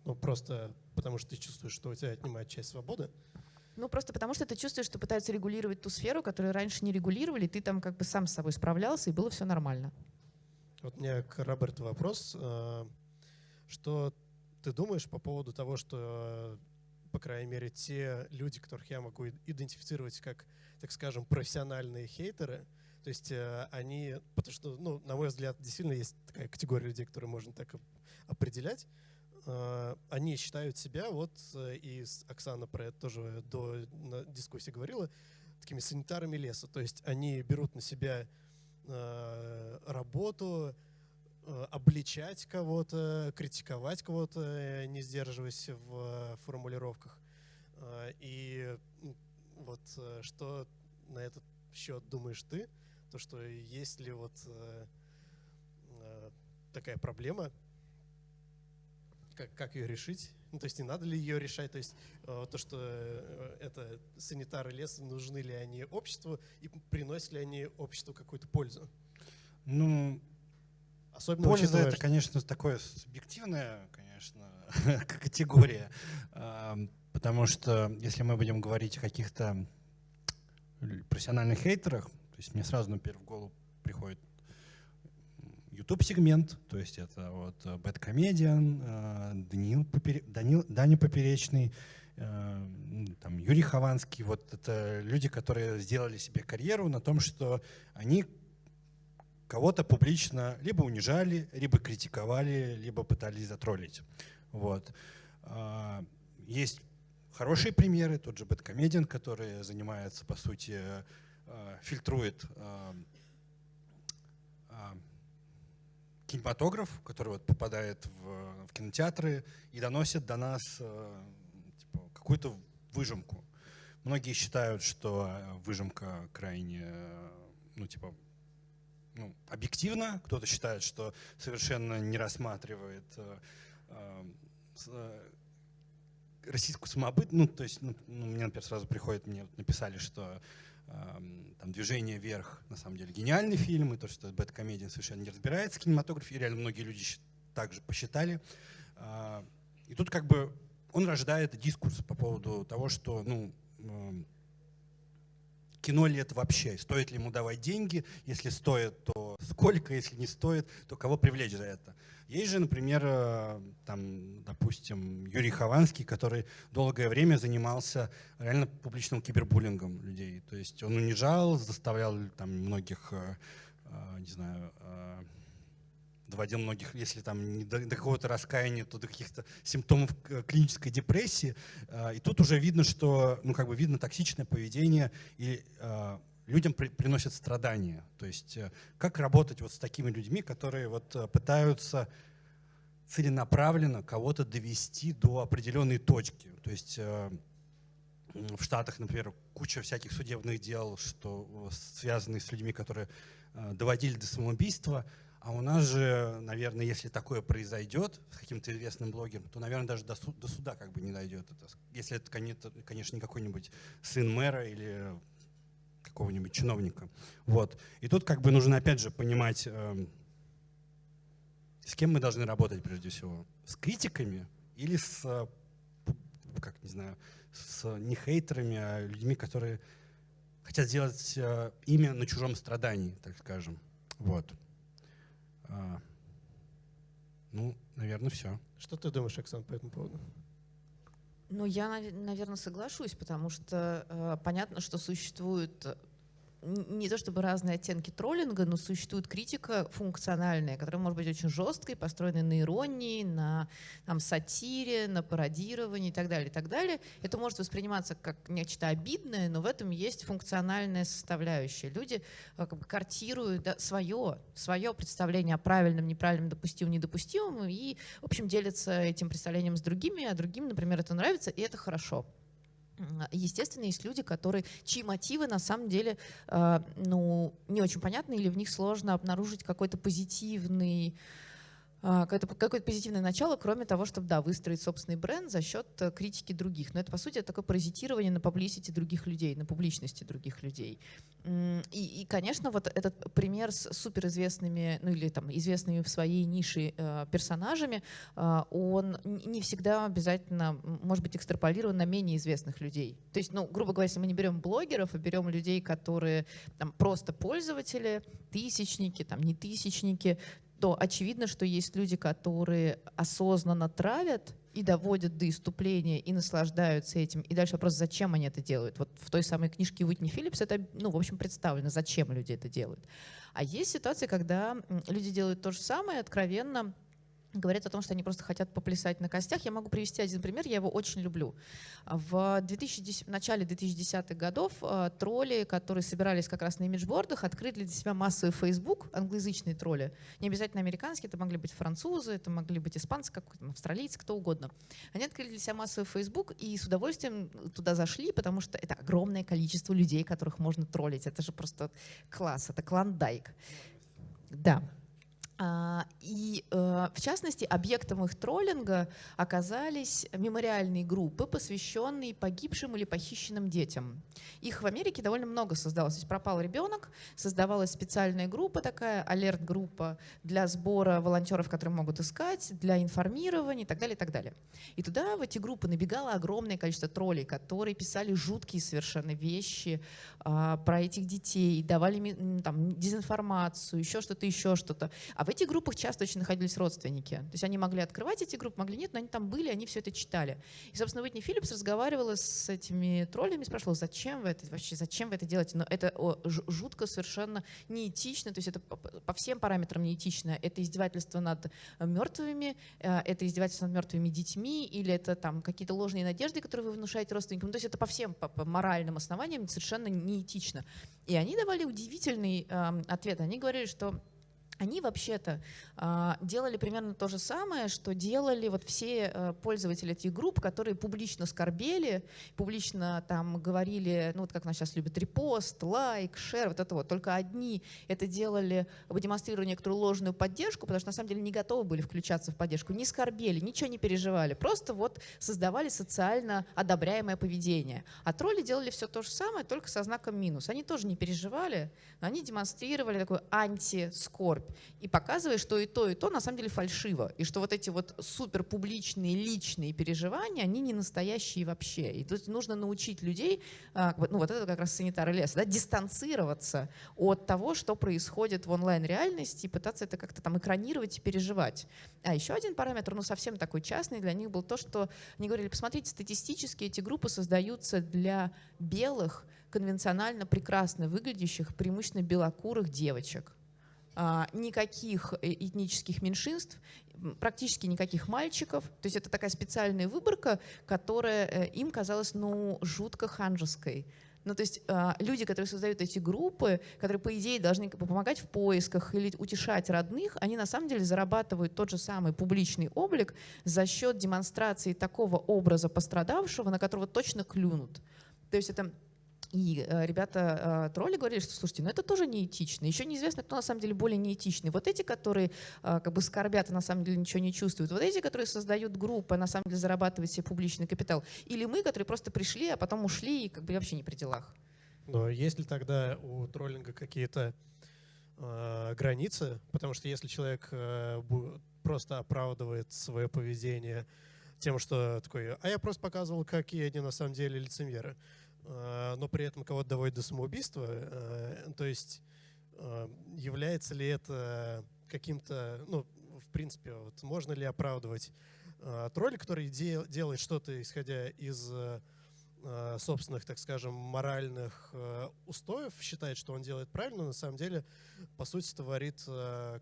Ну, просто потому что ты чувствуешь, что у тебя отнимает часть свободы. Ну, просто потому что ты чувствуешь, что пытаются регулировать ту сферу, которую раньше не регулировали, ты там как бы сам с собой справлялся, и было все нормально. Вот у меня к Роберту вопрос. Э, что ты думаешь по поводу того, что по крайней мере, те люди, которых я могу идентифицировать как, так скажем, профессиональные хейтеры, то есть э, они, потому что, ну, на мой взгляд, действительно есть такая категория людей, которые можно так определять, э, они считают себя, вот, э, и Оксана про это тоже до дискуссии говорила, такими санитарами леса. То есть они берут на себя работу, обличать кого-то, критиковать кого-то, э, не сдерживаясь в формулировках. Э, и вот что на этот счет думаешь ты? То, что есть ли вот такая проблема? как, как ее решить? Ну, то есть не надо ли ее решать? То есть э, то, что э, это санитары леса, нужны ли они обществу и приносят ли они обществу какую-то пользу? Ну, Особенно польза учитывая, это, конечно, такое субъективная, конечно, категория, потому что если мы будем говорить о каких-то профессиональных хейтерах, то есть мне сразу на первую голову приходит YouTube-сегмент, то есть это вот Bad Comedian, э, Данил, Попере... Данил, Даня Поперечный, э, там, Юрий Хованский. Вот это люди, которые сделали себе карьеру на том, что они кого-то публично либо унижали, либо критиковали, либо пытались затроллить. Вот. Есть хорошие примеры, тот же Бэткомедиан, который занимается, по сути, фильтрует кинематограф, который вот попадает в, в кинотеатры и доносит до нас типа, какую-то выжимку. Многие считают, что выжимка крайне, ну, типа, ну, объективна. Кто-то считает, что совершенно не рассматривает э, э, российскую самобыт. Ну, то есть, ну, ну, мне, например, сразу приходит, мне написали, что там «Движение вверх» на самом деле гениальный фильм, и то, что Бэт Комедиан совершенно не разбирается в кинематографе, реально многие люди также посчитали. А, и тут как бы он рождает дискурс по поводу того, что ну, кино ли это вообще, стоит ли ему давать деньги, если стоит, то сколько, если не стоит, то кого привлечь за это. Есть же, например, э, там, допустим, Юрий Хованский, который долгое время занимался реально публичным кибербуллингом людей. То есть он унижал, заставлял там многих, э, э, не знаю, доводил многих, если там не до, до какого-то раскаяния, то до каких-то симптомов клинической депрессии. И тут уже видно, что, ну, как бы видно токсичное поведение и людям при, приносят страдания. То есть э, как работать вот с такими людьми, которые вот э, пытаются целенаправленно кого-то довести до определенной точки. То есть э, в Штатах, например, куча всяких судебных дел, что связаны с людьми, которые доводили до самоубийства. А у нас же, наверное, если такое произойдет с каким-то известным блогером, то, наверное, даже до, суда, до суда как бы не дойдет. Это, если это, конечно, не какой-нибудь сын мэра или какого-нибудь чиновника. Вот. И тут как бы нужно опять же понимать, э, с кем мы должны работать прежде всего. С критиками или с, э, как не знаю, с не хейтерами, а людьми, которые хотят сделать э, имя на чужом страдании, так скажем. Вот. А, ну, наверное, все. Что ты думаешь, Оксана, по этому поводу? Ну, я, наверное, соглашусь, потому что э, понятно, что существует не то чтобы разные оттенки троллинга, но существует критика функциональная, которая может быть очень жесткой, построенной на иронии, на там, сатире, на пародировании и так далее, и так далее. Это может восприниматься как нечто обидное, но в этом есть функциональная составляющая. Люди э, как бы картируют да, свое, свое представление о правильном, неправильном, допустимом, недопустимом и, в общем, делятся этим представлением с другими, а другим, например, это нравится, и это хорошо. Естественно, есть люди, которые, чьи мотивы на самом деле э, ну, не очень понятны, или в них сложно обнаружить какой-то позитивный какое-то какое позитивное начало, кроме того, чтобы да, выстроить собственный бренд за счет э, критики других. Но это, по сути, такое паразитирование на публичности других людей, на публичности других людей. И, и, конечно, вот этот пример с суперизвестными, ну или там известными в своей нише э, персонажами, э, он не всегда обязательно может быть экстраполирован на менее известных людей. То есть, ну, грубо говоря, если мы не берем блогеров, а берем людей, которые там просто пользователи, тысячники, там не тысячники, то очевидно, что есть люди, которые осознанно травят и доводят до иступления, и наслаждаются этим. И дальше вопрос, зачем они это делают. Вот в той самой книжке Уитни Филлипс это, ну, в общем, представлено, зачем люди это делают. А есть ситуации, когда люди делают то же самое откровенно, говорят о том, что они просто хотят поплясать на костях. Я могу привести один пример, я его очень люблю. В, 2010, в начале 2010-х годов э, тролли, которые собирались как раз на имиджбордах, открыли для себя массовый Facebook, англоязычные тролли. Не обязательно американские, это могли быть французы, это могли быть испанцы, какой-то австралийцы, кто угодно. Они открыли для себя массовый Facebook и с удовольствием туда зашли, потому что это огромное количество людей, которых можно троллить. Это же просто класс, это клондайк. Да. А, и, э, в частности, объектом их троллинга оказались мемориальные группы, посвященные погибшим или похищенным детям. Их в Америке довольно много создалось. То есть пропал ребенок, создавалась специальная группа такая, алерт-группа для сбора волонтеров, которые могут искать, для информирования и так далее, и так далее. И туда, в эти группы, набегало огромное количество троллей, которые писали жуткие совершенно вещи а, про этих детей, давали там, дезинформацию, еще что-то, еще что-то. А в этих группах часто очень находились родственники. То есть они могли открывать эти группы, могли нет, но они там были, они все это читали. И, собственно, Уитни Филлипс разговаривала с этими троллями, спрашивала, зачем вы это вообще, зачем вы это делаете? Но это жутко совершенно неэтично, то есть это по всем параметрам неэтично. Это издевательство над мертвыми, э, это издевательство над мертвыми детьми, или это там какие-то ложные надежды, которые вы внушаете родственникам. То есть это по всем по, по моральным основаниям совершенно неэтично. И они давали удивительный э, ответ. Они говорили, что они вообще-то э, делали примерно то же самое, что делали вот все э, пользователи этих групп, которые публично скорбели, публично там говорили, ну вот как нас сейчас любят, репост, лайк, шер, вот это вот. Только одни это делали, демонстрируя некоторую ложную поддержку, потому что на самом деле не готовы были включаться в поддержку, не скорбели, ничего не переживали, просто вот создавали социально одобряемое поведение. А тролли делали все то же самое, только со знаком минус. Они тоже не переживали, но они демонстрировали такую антискорбь и показывая, что и то, и то на самом деле фальшиво, и что вот эти вот супер публичные личные переживания, они не настоящие вообще. И тут нужно научить людей, а, ну вот это как раз санитары леса, да, дистанцироваться от того, что происходит в онлайн-реальности, и пытаться это как-то там экранировать и переживать. А еще один параметр, ну совсем такой частный для них был то, что они говорили, посмотрите, статистически эти группы создаются для белых, конвенционально прекрасно выглядящих, преимущественно белокурых девочек. А, никаких э, этнических меньшинств, практически никаких мальчиков. То есть это такая специальная выборка, которая э, им казалась ну, жутко ханжеской. Ну, то есть э, люди, которые создают эти группы, которые, по идее, должны помогать в поисках или утешать родных, они на самом деле зарабатывают тот же самый публичный облик за счет демонстрации такого образа пострадавшего, на которого точно клюнут. То есть это и э, ребята э, тролли говорили, что, слушайте, ну это тоже неэтично. Еще неизвестно, кто на самом деле более неэтичный. Вот эти, которые э, как бы скорбят и на самом деле ничего не чувствуют. Вот эти, которые создают группы, на самом деле зарабатывают себе публичный капитал. Или мы, которые просто пришли, а потом ушли и как бы вообще не при делах. Но есть ли тогда у троллинга какие-то э, границы? Потому что если человек э, просто оправдывает свое поведение тем, что такой, а я просто показывал, какие они на самом деле лицемеры. Э, но при этом кого-то доводит до самоубийства. Э, то есть э, является ли это каким-то, ну, в принципе, вот можно ли оправдывать тролля, который делает что-то, исходя из собственных, так скажем, моральных устоев, считает, что он делает правильно, но на самом деле, по сути, творит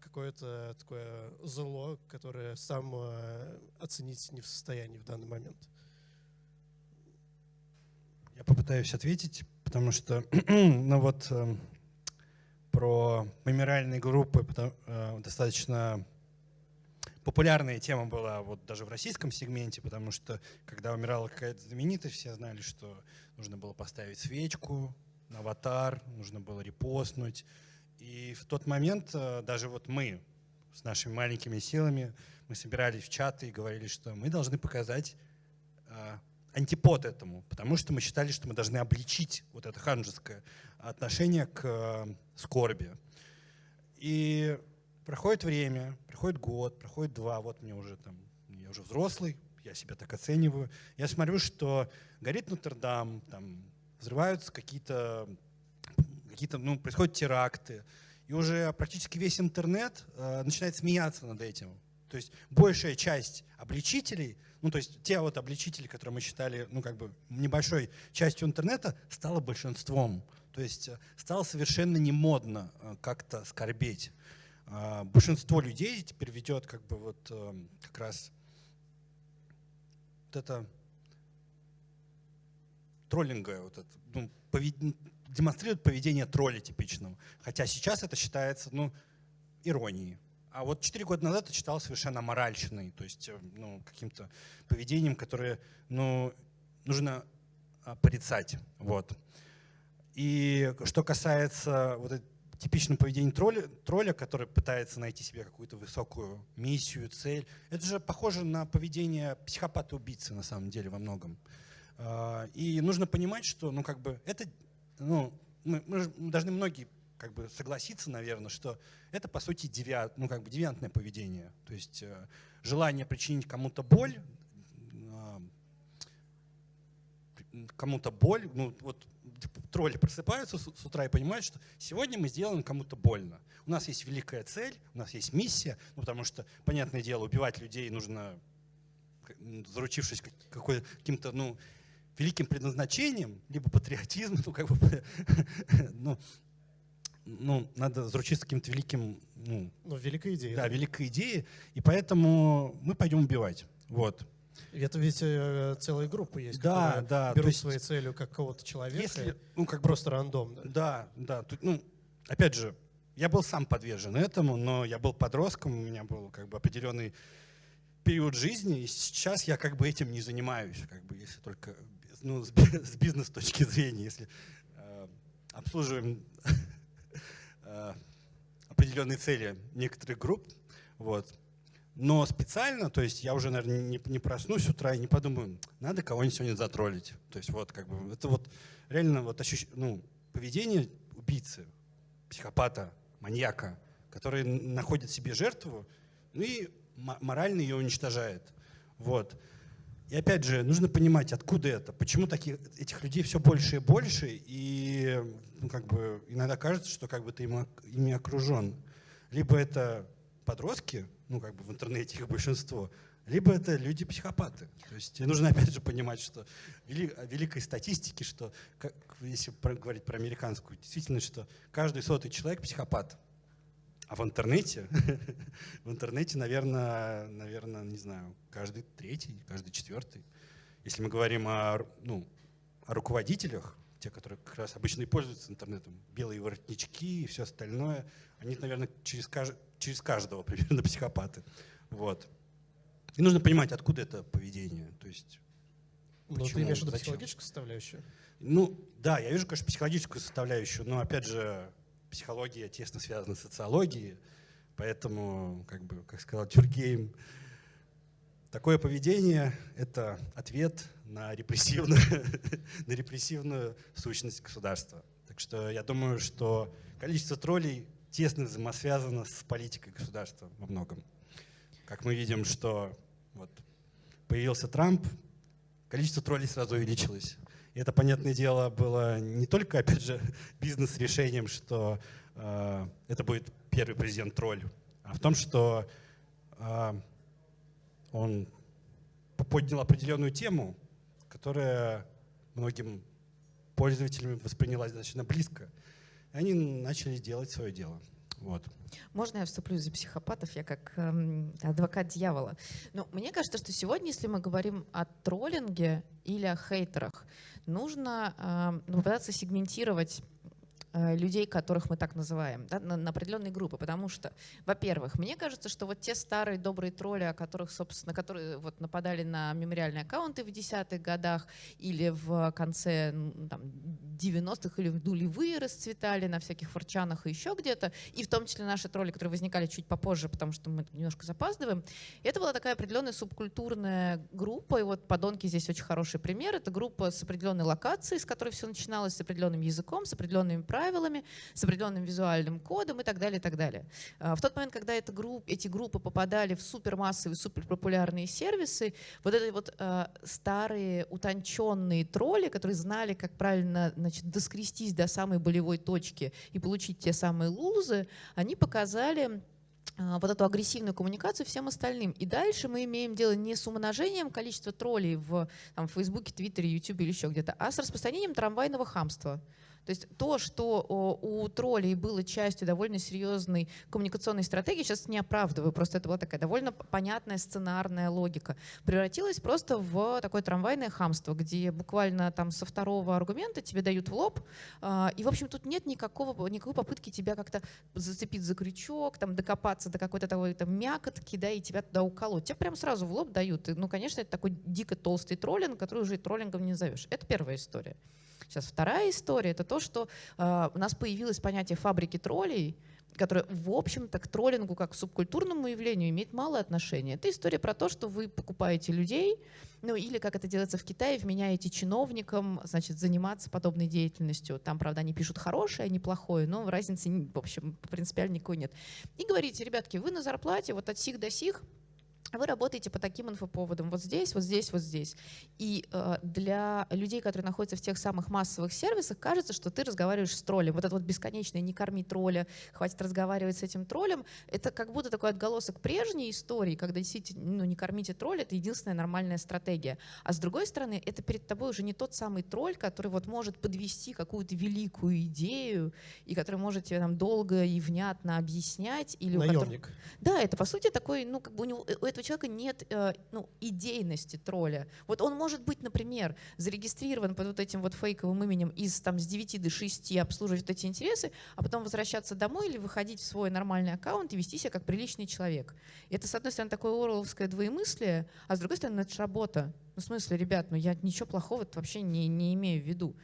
какое-то такое зло, которое сам оценить не в состоянии в данный момент. Я попытаюсь ответить, потому что, ну вот, э, про мемориальные группы э, достаточно популярная тема была вот даже в российском сегменте, потому что когда умирала какая-то знаменитость, все знали, что нужно было поставить свечку на аватар, нужно было репостнуть. И в тот момент э, даже вот мы с нашими маленькими силами, мы собирались в чаты и говорили, что мы должны показать антипод этому, потому что мы считали, что мы должны обличить вот это ханжеское отношение к э, скорби. И проходит время, проходит год, проходит два, вот мне уже там, я уже взрослый, я себя так оцениваю. Я смотрю, что горит Нотр-Дам, там взрываются какие-то, какие-то, ну, происходят теракты, и уже практически весь интернет э, начинает смеяться над этим. То есть большая часть обличителей, ну то есть те вот обличители, которые мы считали, ну как бы небольшой частью интернета, стало большинством. То есть э, стало совершенно не модно э, как-то скорбеть. А, большинство людей теперь ведет как бы вот э, как раз вот это троллинга, вот это, ну, повед... демонстрирует поведение тролля типичного. Хотя сейчас это считается ну, иронией. А вот четыре года назад это читал совершенно моральщиной, то есть э, ну, каким-то поведением, которое ну, нужно порицать. Вот. И что касается вот типичном поведении тролля, тролля, который пытается найти себе какую-то высокую миссию, цель. Это же похоже на поведение психопата-убийцы на самом деле во многом. А, и нужно понимать, что ну, как бы это, ну, мы, мы должны многие как бы согласиться, наверное, что это по сути девиант, ну, как бы девиантное поведение. То есть э, желание причинить кому-то боль, э, кому-то боль, ну вот тролли просыпаются с, с утра и понимают, что сегодня мы сделаем кому-то больно. У нас есть великая цель, у нас есть миссия, ну, потому что, понятное дело, убивать людей нужно, заручившись каким-то, ну, великим предназначением, либо патриотизм, ну, как бы, ну, ну, надо заручиться каким-то великим... Ну, ну, великой идеей. Да, да, великой идеей, и поэтому мы пойдем убивать. Вот. Это ведь э, целая группа есть, да, да, берут есть, своей целью как кого-то человека, если, ну, как просто рандомно. Да, да. Тут, ну, опять же, я был сам подвержен этому, но я был подростком, у меня был как бы определенный период жизни, и сейчас я как бы этим не занимаюсь, как бы если только ну, с, бизнес точки зрения, если э, обслуживаем определенные цели некоторых групп, вот, но специально, то есть я уже, наверное, не, не проснусь с утра и не подумаю, надо кого-нибудь сегодня затроллить. То есть вот как бы это вот реально вот ощущ... ну, поведение убийцы, психопата, маньяка, который находит себе жертву, ну и морально ее уничтожает. Вот. И опять же, нужно понимать, откуда это, почему таких, этих людей все больше и больше, и ну, как бы, иногда кажется, что как бы ты ими, окружен. Либо это подростки, ну как бы в интернете их большинство, либо это люди-психопаты. То есть нужно опять же понимать, что вели, великой статистики, что как, если про, говорить про американскую, действительно, что каждый сотый человек психопат. А в интернете, в интернете, наверное, наверное, не знаю, каждый третий, каждый четвертый. Если мы говорим о, ну, о руководителях, те, которые как раз обычно и пользуются интернетом, белые воротнички и все остальное, они, наверное, через, кажд... через каждого примерно психопаты. Вот. И нужно понимать, откуда это поведение. То есть, ну, ты имеешь в виду психологическую составляющую? Ну, да, я вижу, конечно, психологическую составляющую, но, опять же, психология тесно связана с социологией, поэтому, как бы, как сказал Тюргейм, Такое поведение — это ответ на репрессивную, на репрессивную сущность государства. Так что я думаю, что количество троллей тесно взаимосвязано с политикой государства во многом. Как мы видим, что вот появился Трамп, количество троллей сразу увеличилось. И это, понятное дело, было не только, опять же, бизнес-решением, что э, это будет первый президент-тролль, а в том, что э, он поднял определенную тему, которая многим пользователям воспринялась достаточно близко. И они начали делать свое дело. Вот. Можно я вступлю за психопатов? Я как эм, адвокат дьявола. Но ну, мне кажется, что сегодня, если мы говорим о троллинге или о хейтерах, нужно э, попытаться сегментировать людей, которых мы так называем, да, на, на определенные группы. Потому что, во-первых, мне кажется, что вот те старые добрые тролли, о которых, собственно, которые вот нападали на мемориальные аккаунты в десятых годах или в конце там, 90-х или в нулевые расцветали на всяких форчанах и еще где-то, и в том числе наши тролли, которые возникали чуть попозже, потому что мы немножко запаздываем, это была такая определенная субкультурная группа, и вот «Подонки» здесь очень хороший пример. Это группа с определенной локацией, с которой все начиналось, с определенным языком, с определенными правилами, правилами, с определенным визуальным кодом и так далее, и так далее. А, в тот момент, когда эта групп, эти группы попадали в супермассовые, суперпопулярные сервисы, вот эти вот э, старые утонченные тролли, которые знали, как правильно значит, доскрестись до самой болевой точки и получить те самые лузы, они показали вот эту агрессивную коммуникацию всем остальным. И дальше мы имеем дело не с умножением количества троллей в там, Фейсбуке, Твиттере, Ютубе или еще где-то, а с распространением трамвайного хамства. То есть то, что у троллей было частью довольно серьезной коммуникационной стратегии, сейчас не оправдываю, просто это была такая довольно понятная сценарная логика, превратилась просто в такое трамвайное хамство, где буквально там со второго аргумента тебе дают в лоб, а, и, в общем, тут нет никакого, никакой попытки тебя как-то зацепить за крючок, там, докопаться до какой-то такой там мякотки, да, и тебя туда уколоть. Тебе прям сразу в лоб дают. И, ну, конечно, это такой дико толстый троллинг, который уже и троллингом не назовешь. Это первая история. Сейчас вторая история — это то, что э, у нас появилось понятие фабрики троллей, которое, в общем-то, к троллингу как к субкультурному явлению имеет мало отношения. Это история про то, что вы покупаете людей, ну или, как это делается в Китае, вменяете чиновникам, значит, заниматься подобной деятельностью. Там, правда, они пишут хорошее, а не плохое, но разницы, в общем, принципиально никакой нет. И говорите, ребятки, вы на зарплате вот от сих до сих, вы работаете по таким инфоповодам, вот здесь, вот здесь, вот здесь. И э, для людей, которые находятся в тех самых массовых сервисах, кажется, что ты разговариваешь с троллем. Вот это вот бесконечное «не корми тролля», «хватит разговаривать с этим троллем», это как будто такой отголосок прежней истории, когда действительно ну, «не кормите тролля» — это единственная нормальная стратегия. А с другой стороны, это перед тобой уже не тот самый тролль, который вот может подвести какую-то великую идею, и который может тебе там долго и внятно объяснять. Или Наемник. Которого... Да, это по сути такой, ну как бы у, него, у этого человека нет э, ну, идейности тролля. Вот он может быть, например, зарегистрирован под вот этим вот фейковым именем из там с 9 до 6 обслуживать вот эти интересы, а потом возвращаться домой или выходить в свой нормальный аккаунт и вести себя как приличный человек. Это, с одной стороны, такое орловское двоемыслие, а с другой стороны, это же работа. Ну, в смысле, ребят, ну я ничего плохого вообще не, не имею в виду.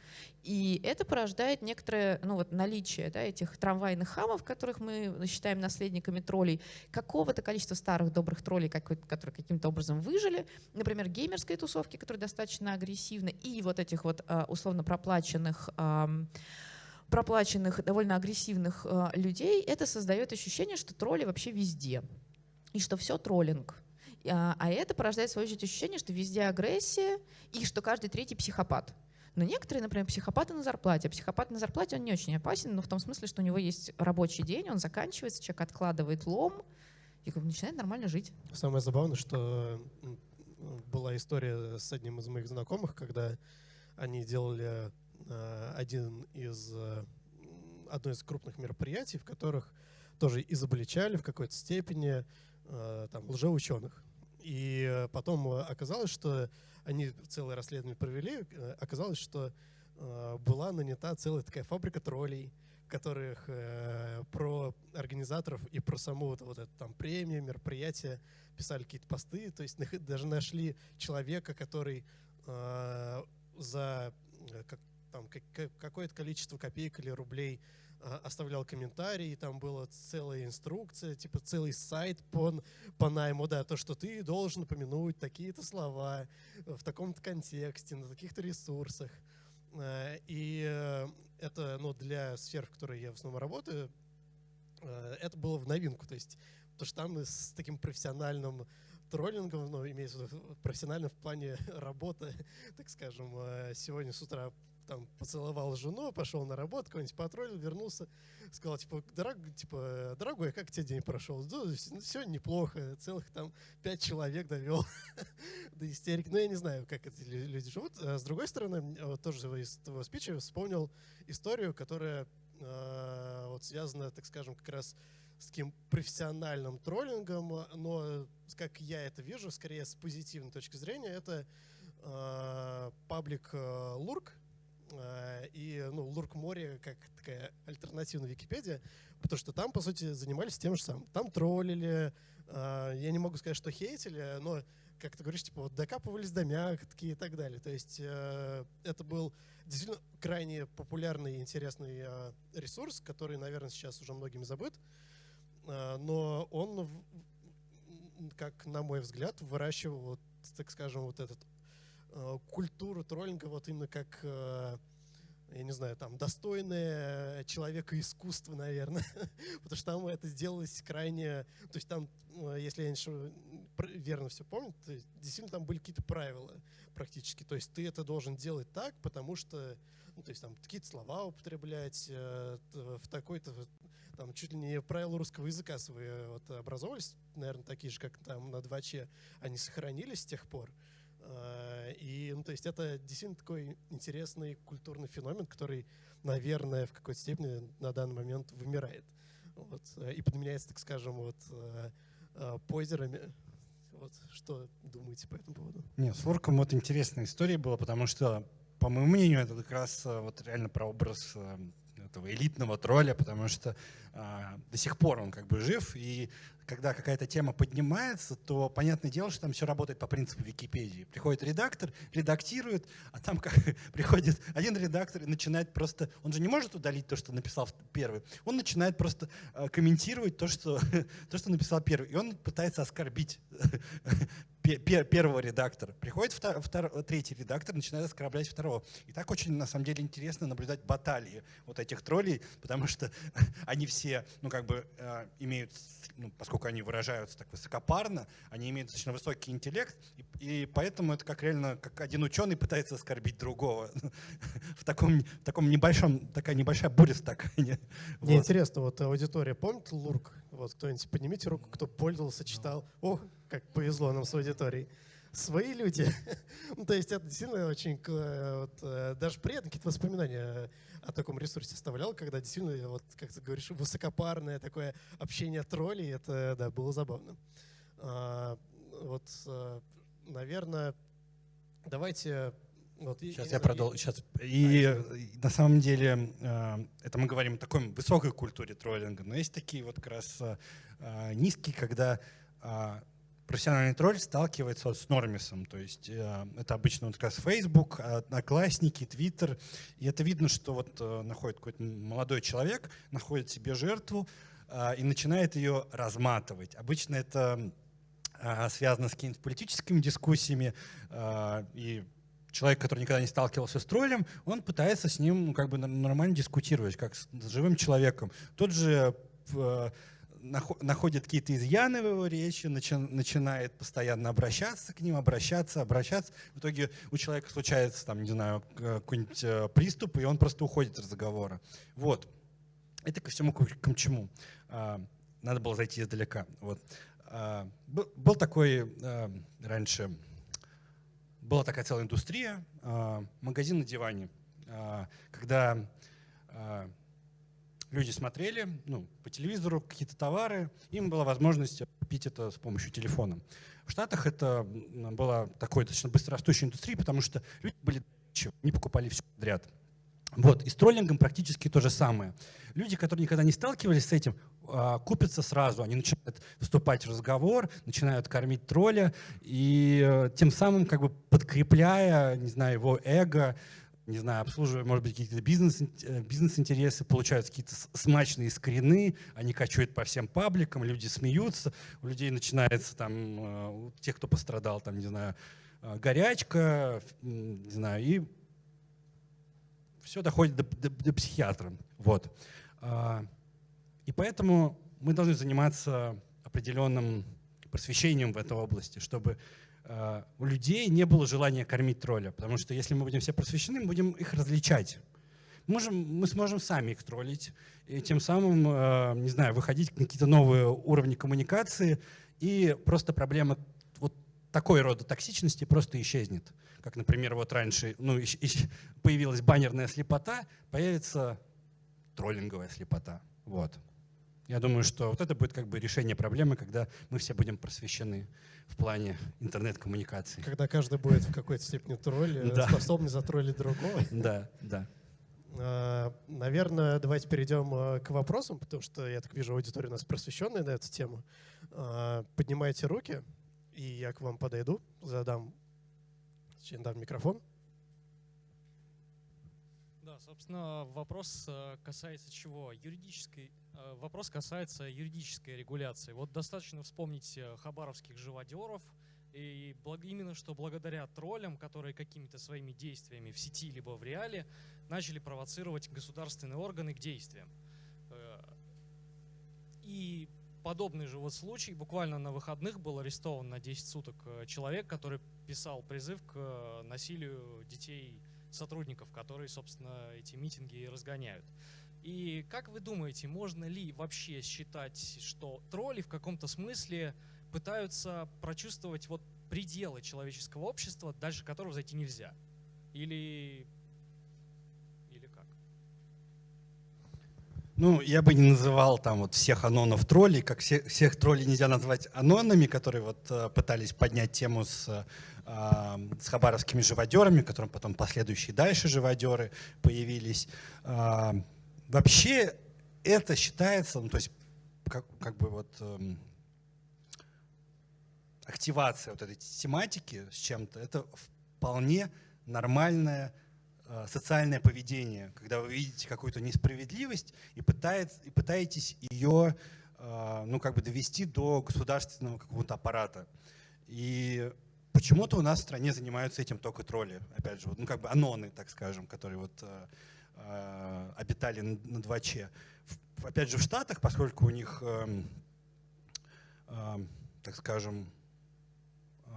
И это порождает некоторое ну, вот, наличие да, этих трамвайных хамов, которых мы считаем наследниками троллей, какого-то количества старых добрых троллей, которые каким-то образом выжили, например, геймерской тусовки, которые достаточно агрессивны, и вот этих вот а, условно проплаченных проплаченных, довольно агрессивных э, людей, это создает ощущение, что тролли вообще везде. И что все троллинг. А, а это порождает, в свою очередь, ощущение, что везде агрессия и что каждый третий психопат. Но некоторые, например, психопаты на зарплате. А психопат на зарплате, он не очень опасен, но в том смысле, что у него есть рабочий день, он заканчивается, человек откладывает лом и начинает нормально жить. Самое забавное, что была история с одним из моих знакомых, когда они делали э, один из, одно из крупных мероприятий, в которых тоже изобличали в какой-то степени там, лжеученых. И э, потом э, оказалось, что они целое расследование провели, э, оказалось, что была нанята целая такая фабрика троллей, которых э, про организаторов и про саму вот, вот эту там премию, мероприятие писали какие-то посты, то есть даже нашли человека, который э, за как, там, какое-то количество копеек или рублей оставлял комментарии, там была целая инструкция, типа целый сайт по, по найму, да, то, что ты должен упомянуть такие-то слова в таком-то контексте, на таких-то ресурсах. А, и э, это, ну, для сфер, в которой я в основном работаю, э, это было в новинку, то есть, потому что там с таким профессиональным троллингом, ну, имеется в виду профессионально в плане работы, так скажем, сегодня с утра там поцеловал жену, пошел на работу, кого-нибудь потроллил, вернулся, сказал, типа, дорог, типа, дорогой, как тебе день прошел? Да, все неплохо, целых там пять человек довел до истерики. Ну, я не знаю, как эти люди живут. А с другой стороны, вот тоже из твоего спича вспомнил историю, которая э, вот связана, так скажем, как раз с таким профессиональным троллингом, но, как я это вижу, скорее с позитивной точки зрения, это э, паблик э, Лурк, и ну, Лурк море как такая альтернативная Википедия, потому что там, по сути, занимались тем же самым. Там троллили, э, я не могу сказать, что хейтили, но, как ты говоришь, типа вот докапывались до мягкие и так далее. То есть э, это был действительно крайне популярный и интересный ресурс, который, наверное, сейчас уже многими забыт, но он, как на мой взгляд, выращивал, так скажем, вот этот Э, культуру троллинга вот именно как э, я не знаю, там, достойное человека искусства, наверное, потому что там это сделалось крайне, то есть там, э, если я не верно все помню, то действительно там были какие-то правила практически, то есть ты это должен делать так, потому что, ну, то есть там какие-то слова употреблять, э, в такой-то, там, чуть ли не правила русского языка свои вот, образовались, наверное, такие же, как там на 2Ч, они сохранились с тех пор, Э, и, ну, то есть это действительно такой интересный культурный феномен, который, наверное, в какой-то степени на данный момент вымирает. Вот, э, и подменяется, так скажем, вот э, позерами. Вот, что думаете по этому поводу? Нет, с Лурком вот интересная история была, потому что, по моему мнению, это как раз вот реально про образ этого элитного тролля, потому что а, до сих пор он как бы жив, и когда какая-то тема поднимается, то понятное дело, что там все работает по принципу Википедии. Приходит редактор, редактирует, а там как приходит один редактор и начинает просто... Он же не может удалить то, что написал первый. Он начинает просто э, комментировать то, что, то, что написал первый. И он пытается оскорбить первого редактора. Приходит втор, втор, третий редактор, начинает оскорблять второго. И так очень, на самом деле, интересно наблюдать баталии вот этих троллей, потому что они все, ну, как бы, э, имеют, ну, поскольку они выражаются так высокопарно, они имеют достаточно высокий интеллект, и, и поэтому это как реально, как один ученый пытается оскорбить другого. в, таком, в таком небольшом, такая небольшая буря стакане. Мне вот. интересно, вот аудитория помнит Лурк? Вот кто-нибудь поднимите руку, кто пользовался, читал. О, как повезло нам с аудиторией. Свои люди. ну, то есть это действительно очень... Вот, э, даже приятные какие-то воспоминания о таком ресурсе оставлял, когда действительно, вот, как ты говоришь, высокопарное такое общение троллей, это, да, было забавно. А, вот, э, наверное, давайте вот, сейчас и, я продолжу. Сейчас. И а, на самом деле э, это мы говорим о такой высокой культуре троллинга, но есть такие вот как раз низкие, когда профессиональный тролль сталкивается с нормисом. То есть э, это обычно вот как раз Facebook, Одноклассники, Twitter. И это видно, что вот э, находит какой-то молодой человек, находит себе жертву э, и начинает ее разматывать. Обычно это э, связано с какими-то политическими дискуссиями. Э, и человек, который никогда не сталкивался с троллем, он пытается с ним ну, как бы нормально дискутировать, как с, живым человеком. Тот же э, находит какие-то изъяны в его речи, начи, начинает постоянно обращаться к ним, обращаться, обращаться. В итоге у человека случается, там, не знаю, какой-нибудь э, приступ, и он просто уходит из разговора. Вот. Это ко всему к чему. А, надо было зайти издалека. Вот. А, был такой а, раньше, была такая целая индустрия, магазин на диване, когда люди смотрели ну, по телевизору какие-то товары, им была возможность купить это с помощью телефона. В Штатах это была такой достаточно быстрорастущей индустрией, потому что люди были не покупали все подряд. Вот, и с троллингом практически то же самое. Люди, которые никогда не сталкивались с этим, а, купятся сразу, они начинают вступать в разговор, начинают кормить тролля, и э, тем самым как бы подкрепляя, не знаю, его эго, не знаю, обслуживая, может быть, какие-то бизнес, э, бизнес-интересы, получаются какие-то смачные скрины, они качают по всем пабликам, люди смеются, у людей начинается там, э, у тех, кто пострадал, там, не знаю, горячка, не знаю, и все доходит до, до, до психиатра. Вот. А, и поэтому мы должны заниматься определенным просвещением в этой области, чтобы Э, у людей не было желания кормить тролля, потому что если мы будем все просвещены, мы будем их различать. Можем, мы сможем сами их троллить, и тем самым, э, не знаю, выходить на какие-то новые уровни коммуникации, и просто проблема вот такой рода токсичности просто исчезнет. Как, например, вот раньше ну, появилась баннерная слепота, появится троллинговая слепота. Вот. Я думаю, что вот это будет как бы решение проблемы, когда мы все будем просвещены в плане интернет-коммуникации. Когда каждый будет в какой-то степени тролль, да. способный затроллить другого. Да, да. А, наверное, давайте перейдем а, к вопросам, потому что я так вижу, аудитория у нас просвещенная на эту тему. А, поднимайте руки, и я к вам подойду, задам, дам микрофон. Да, собственно, вопрос э, касается чего? Юридической, э, вопрос касается юридической регуляции. Вот достаточно вспомнить э, хабаровских живодеров, и именно что благодаря троллям, которые какими-то своими действиями в сети либо в реале начали провоцировать государственные органы к действиям. И подобный же вот случай, буквально на выходных был арестован на 10 суток человек, который писал призыв к насилию детей сотрудников, которые, собственно, эти митинги разгоняют. И как вы думаете, можно ли вообще считать, что тролли в каком-то смысле пытаются прочувствовать вот пределы человеческого общества, дальше которого зайти нельзя? Или как? Ну, я бы не называл там вот всех анонов троллей, как все, всех троллей нельзя назвать анонами, которые вот э, пытались поднять тему с с хабаровскими живодерами, которым потом последующие дальше живодеры появились. вообще это считается, ну, то есть как, как бы вот эм, активация вот этой тематики с чем-то, это вполне нормальное э, социальное поведение, когда вы видите какую-то несправедливость и, пытается, и пытаетесь ее э, ну, как бы довести до государственного какого-то аппарата. И почему-то у нас в стране занимаются этим только тролли, опять же, ну как бы аноны, так скажем, которые вот э, э, обитали на 2Ч. опять же, в Штатах, поскольку у них, э, э, так скажем, э,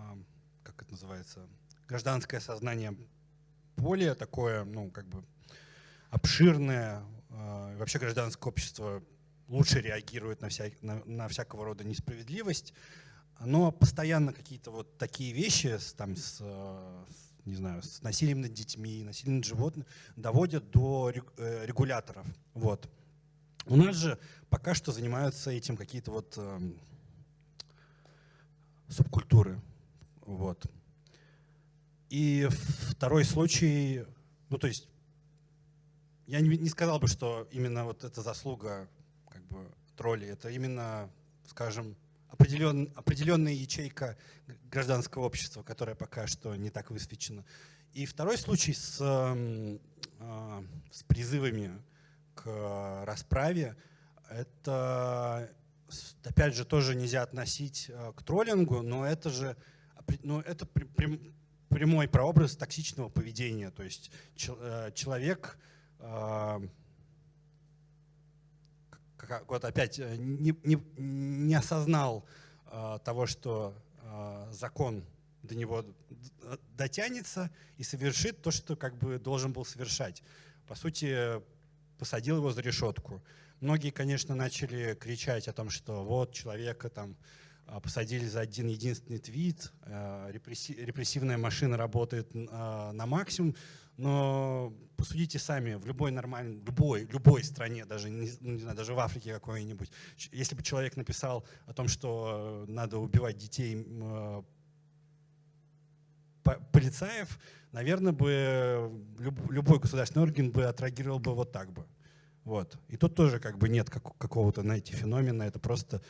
как это называется, гражданское сознание более такое, ну, как бы обширное, э, вообще гражданское общество лучше реагирует на, вся, на, на всякого рода несправедливость, оно постоянно какие-то вот такие вещи там, с, с, не знаю, с насилием над детьми, насилием над животными доводят до э, регуляторов. Вот. У нас же пока что занимаются этим какие-то вот э, субкультуры. Вот. И второй случай, ну то есть я не, не сказал бы, что именно вот эта заслуга как бы тролли, это именно, скажем, определен, определенная ячейка гражданского общества, которая пока что не так высвечена. И второй случай с, э, с призывами к расправе, это, опять же, тоже нельзя относить э, к троллингу, но это же ну, это прямой прообраз токсичного поведения. То есть э, человек э, вот опять э, не, не, не осознал того, что закон до него дотянется и совершит то, что как бы должен был совершать. По сути, посадил его за решетку. Многие, конечно, начали кричать о том, что вот человека там посадили за один единственный твит, а, репрессивная машина работает а, на максимум, но посудите сами, в любой нормальной, любой, любой стране, даже не, ну, не знаю, даже в Африке какой-нибудь, если бы человек написал о том, что надо убивать детей полицаев, наверное, бы любой государственный орган бы отреагировал бы вот так бы. Вот. И тут тоже как бы нет какого-то, знаете, феномена, это просто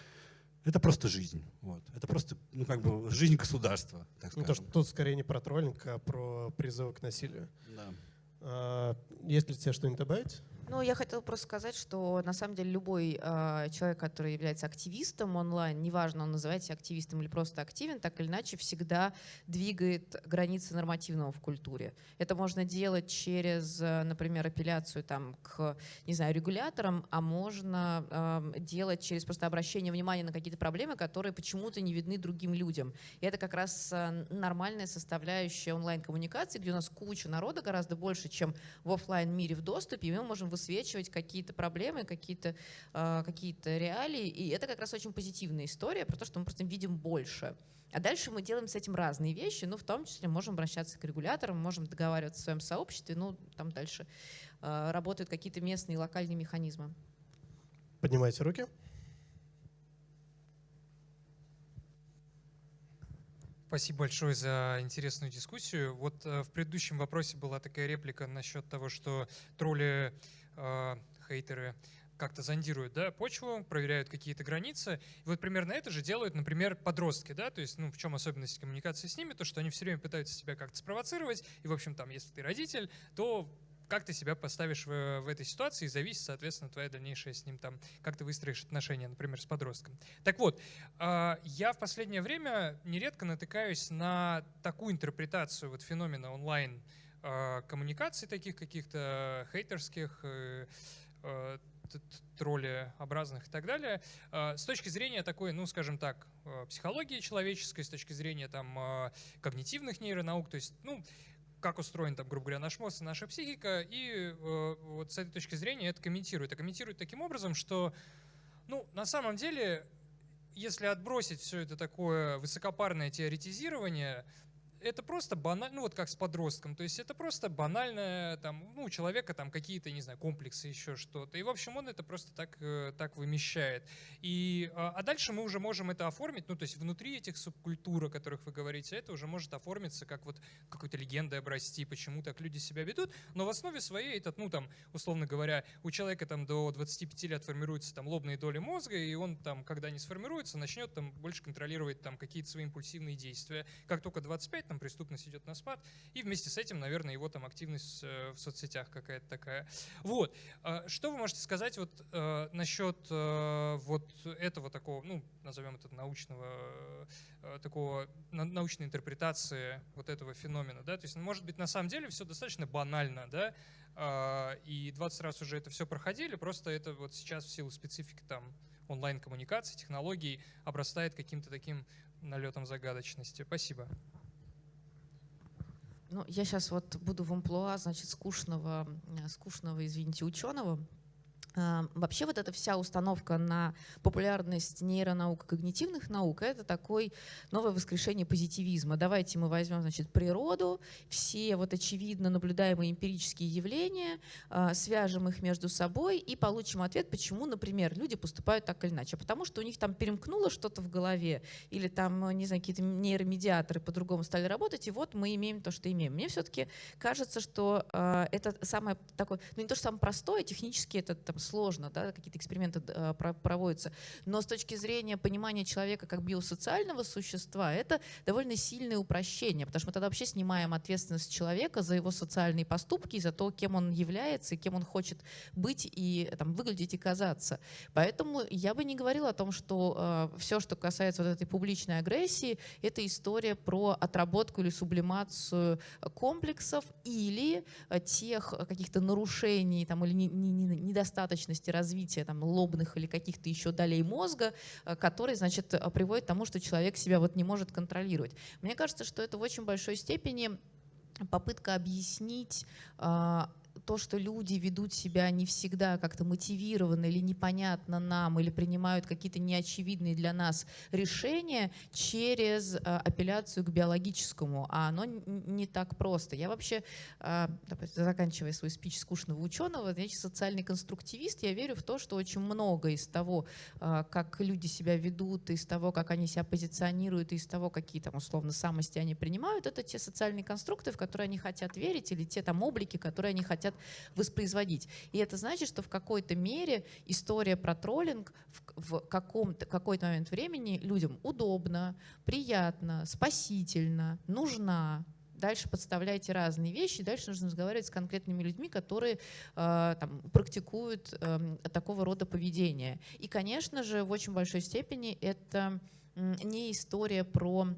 это просто жизнь. Вот. Это просто, ну, как бы, жизнь государства, так Ну, то, что тут скорее не про троллинг, а про призывы к насилию. Да. А, есть ли тебе что-нибудь добавить? Ну, я хотела просто сказать, что на самом деле любой э, человек, который является активистом онлайн, неважно, он называется активистом или просто активен, так или иначе всегда двигает границы нормативного в культуре. Это можно делать через, например, апелляцию там, к, не знаю, регуляторам, а можно э, делать через просто обращение внимания на какие-то проблемы, которые почему-то не видны другим людям. И это как раз нормальная составляющая онлайн-коммуникации, где у нас куча народа, гораздо больше, чем в офлайн мире в доступе, и мы можем высвечивать какие-то проблемы, какие-то э, какие реалии. И это как раз очень позитивная история про то, что мы просто видим больше. А дальше мы делаем с этим разные вещи, ну, в том числе можем обращаться к регуляторам, можем договариваться в своем сообществе, ну, там дальше э, работают какие-то местные локальные механизмы. Поднимайте руки. Спасибо большое за интересную дискуссию. Вот э, в предыдущем вопросе была такая реплика насчет того, что тролли э, хейтеры как-то зондируют да, почву, проверяют какие-то границы. И вот примерно это же делают, например, подростки. Да? То есть ну, в чем особенность коммуникации с ними? То, что они все время пытаются себя как-то спровоцировать. И, в общем, там, если ты родитель, то как ты себя поставишь в, в этой ситуации, и зависит, соответственно, твоя дальнейшая с ним там, как ты выстроишь отношения, например, с подростком. Так вот, э, я в последнее время нередко натыкаюсь на такую интерпретацию вот феномена онлайн коммуникаций таких каких-то хейтерских, э, э, троллеобразных и так далее, с точки зрения такой, ну, скажем так, психологии человеческой, с точки зрения там когнитивных нейронаук, то есть, ну, как устроен, там, грубо говоря, наш мозг и наша психика, и вот с этой точки зрения это комментирует. А комментирует таким образом, что, ну, на самом деле, если отбросить все это такое высокопарное теоретизирование, это просто банально, ну вот как с подростком, то есть это просто банальное, там, ну, у человека там какие-то, не знаю, комплексы, еще что-то. И, в общем, он это просто так, э, так вымещает. И, а, а дальше мы уже можем это оформить, ну, то есть внутри этих субкультур, о которых вы говорите, это уже может оформиться как вот какой-то легендой обрасти, почему так люди себя ведут, но в основе своей этот, ну, там, условно говоря, у человека там до 25 лет формируются там лобные доли мозга, и он там, когда не сформируется, начнет там больше контролировать там какие-то свои импульсивные действия. Как только 25, там преступность идет на спад, и вместе с этим, наверное, его там активность э, в соцсетях какая-то такая. Вот. А что вы можете сказать вот э, насчет э, вот этого такого, ну, назовем это научного, такого научной интерпретации вот этого феномена, да? То есть, может быть, на самом деле все достаточно банально, да? А, и 20 раз уже это все проходили, просто это вот сейчас в силу специфики там онлайн-коммуникации, технологий обрастает каким-то таким налетом загадочности. Спасибо. Ну, я сейчас вот буду в амплуа, значит, скучного, скучного, извините, ученого, вообще вот эта вся установка на популярность нейронаук, когнитивных наук, это такой новое воскрешение позитивизма. Давайте мы возьмем значит, природу, все вот очевидно наблюдаемые эмпирические явления, а, свяжем их между собой и получим ответ, почему, например, люди поступают так или иначе. Потому что у них там перемкнуло что-то в голове, или там, не знаю, какие-то нейромедиаторы по-другому стали работать, и вот мы имеем то, что имеем. Мне все-таки кажется, что э, это самое такое, ну не то, что самое простое, технически это там, сложно, да, какие-то эксперименты э, проводятся. Но с точки зрения понимания человека как биосоциального существа, это довольно сильное упрощение, потому что мы тогда вообще снимаем ответственность человека за его социальные поступки, за то, кем он является и кем он хочет быть и там, выглядеть и казаться. Поэтому я бы не говорила о том, что э, все, что касается вот этой публичной агрессии, это история про отработку или сублимацию комплексов или тех каких-то нарушений там, или не, не, не, недостаточных недостаточности развития там, лобных или каких-то еще долей мозга, э, который значит, э, приводит к тому, что человек себя вот не может контролировать. Мне кажется, что это в очень большой степени попытка объяснить а, то, что люди ведут себя не всегда как-то мотивированно или непонятно нам, или принимают какие-то неочевидные для нас решения через а, апелляцию к биологическому, а оно не так просто. Я вообще, а, заканчивая свой спич скучного ученого, значит, социальный конструктивист, я верю в то, что очень много из того, а, как люди себя ведут, из того, как они себя позиционируют, из того, какие там условно самости они принимают, это те социальные конструкты, в которые они хотят верить, или те там облики, которые они хотят воспроизводить. И это значит, что в какой-то мере история про троллинг в, в каком-то, какой-то момент времени людям удобно, приятно, спасительно, нужна, дальше подставляете разные вещи, дальше нужно разговаривать с конкретными людьми, которые э, там, практикуют э, такого рода поведение. И, конечно же, в очень большой степени это не история про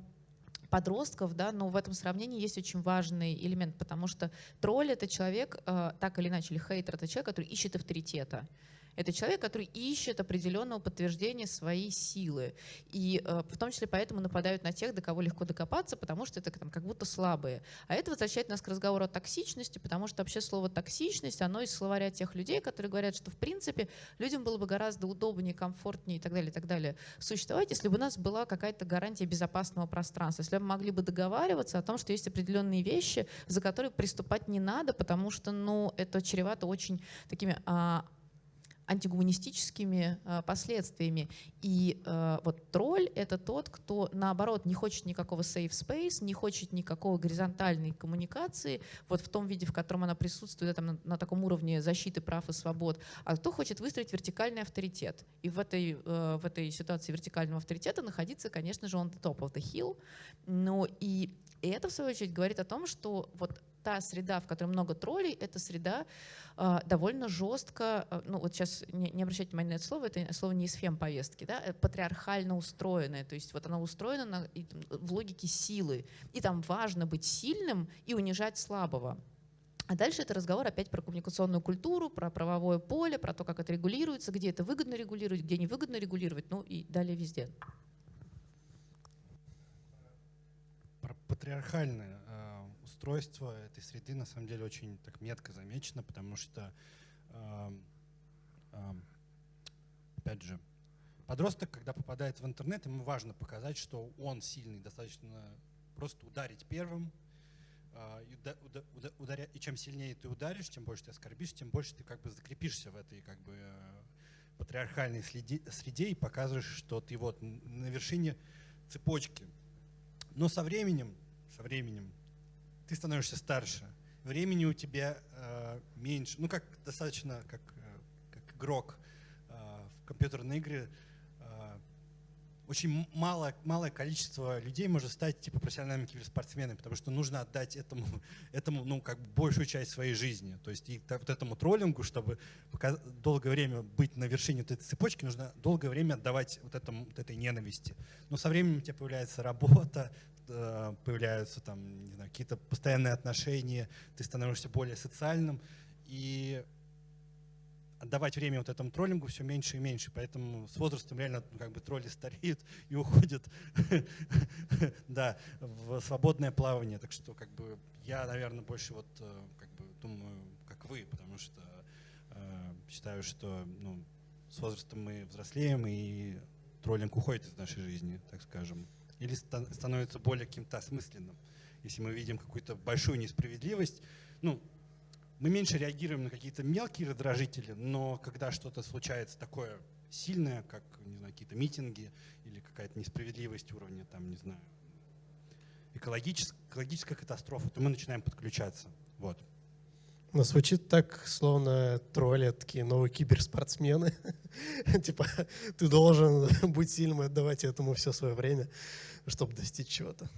подростков, да, но в этом сравнении есть очень важный элемент, потому что тролль — это человек, э, так или иначе, или хейтер — это человек, который ищет авторитета. Это человек, который ищет определенного подтверждения своей силы. И э, в том числе поэтому нападают на тех, до кого легко докопаться, потому что это там, как будто слабые. А это возвращает нас к разговору о токсичности, потому что вообще слово «токсичность», оно из словаря тех людей, которые говорят, что в принципе людям было бы гораздо удобнее, комфортнее и так далее, и так далее существовать, если бы у нас была какая-то гарантия безопасного пространства, если бы мы могли бы договариваться о том, что есть определенные вещи, за которые приступать не надо, потому что ну, это чревато очень такими а, антигуманистическими э, последствиями. И э, вот тролль — это тот, кто, наоборот, не хочет никакого safe space, не хочет никакого горизонтальной коммуникации, вот в том виде, в котором она присутствует, там, на, на таком уровне защиты прав и свобод, а кто хочет выстроить вертикальный авторитет. И в этой, э, в этой ситуации вертикального авторитета находиться, конечно же, он the top of the hill. Но и, и это, в свою очередь, говорит о том, что вот та среда, в которой много троллей, это среда э, довольно жестко, э, ну вот сейчас не, не обращайте внимания на это слово, это слово не из фем-повестки, да, э, патриархально устроенное, то есть вот она устроена на, и, в логике силы, и там важно быть сильным и унижать слабого. А дальше это разговор опять про коммуникационную культуру, про правовое поле, про то, как это регулируется, где это выгодно регулировать, где невыгодно регулировать, ну и далее везде. Про патриархальное устройство этой среды на самом деле очень так метко замечено, потому что, э, э, опять же, подросток, когда попадает в интернет, ему важно показать, что он сильный, достаточно просто ударить первым, а, и, чем сильнее ты ударишь, тем больше ты оскорбишь, тем больше ты как бы закрепишься в этой как бы э, патриархальной среде и показываешь, что ты вот на вершине цепочки. Но со временем, со временем ты становишься старше, времени у тебя э, меньше, ну как достаточно как, э, как игрок э, в компьютерные игры, очень мало, малое количество людей может стать типа профессиональными киберспортсменами, потому что нужно отдать этому, этому ну, как бы большую часть своей жизни. То есть и вот этому троллингу, чтобы долгое время быть на вершине этой цепочки, нужно долгое время отдавать вот, этому, вот этой ненависти. Но со временем у тебя появляется работа, э, появляются там, какие-то постоянные отношения, ты становишься более социальным, и отдавать время вот этому троллингу все меньше и меньше. Поэтому с возрастом реально ну, как бы тролли стареют и уходят да, в свободное плавание. Так что как бы я, наверное, больше вот э, как бы думаю, как вы, потому что э, считаю, что ну, с возрастом мы взрослеем и троллинг уходит из нашей жизни, так скажем. Или становится более каким-то осмысленным. Если мы видим какую-то большую несправедливость, ну, мы меньше реагируем на какие-то мелкие раздражители, но когда что-то случается такое сильное, как не знаю, какие-то митинги или какая-то несправедливость уровня, там, не знаю, экологическая, экологическая катастрофа, то мы начинаем подключаться. Вот. Но звучит так, словно тролли такие новые киберспортсмены. типа, ты должен быть сильным и отдавать этому все свое время, чтобы достичь чего-то.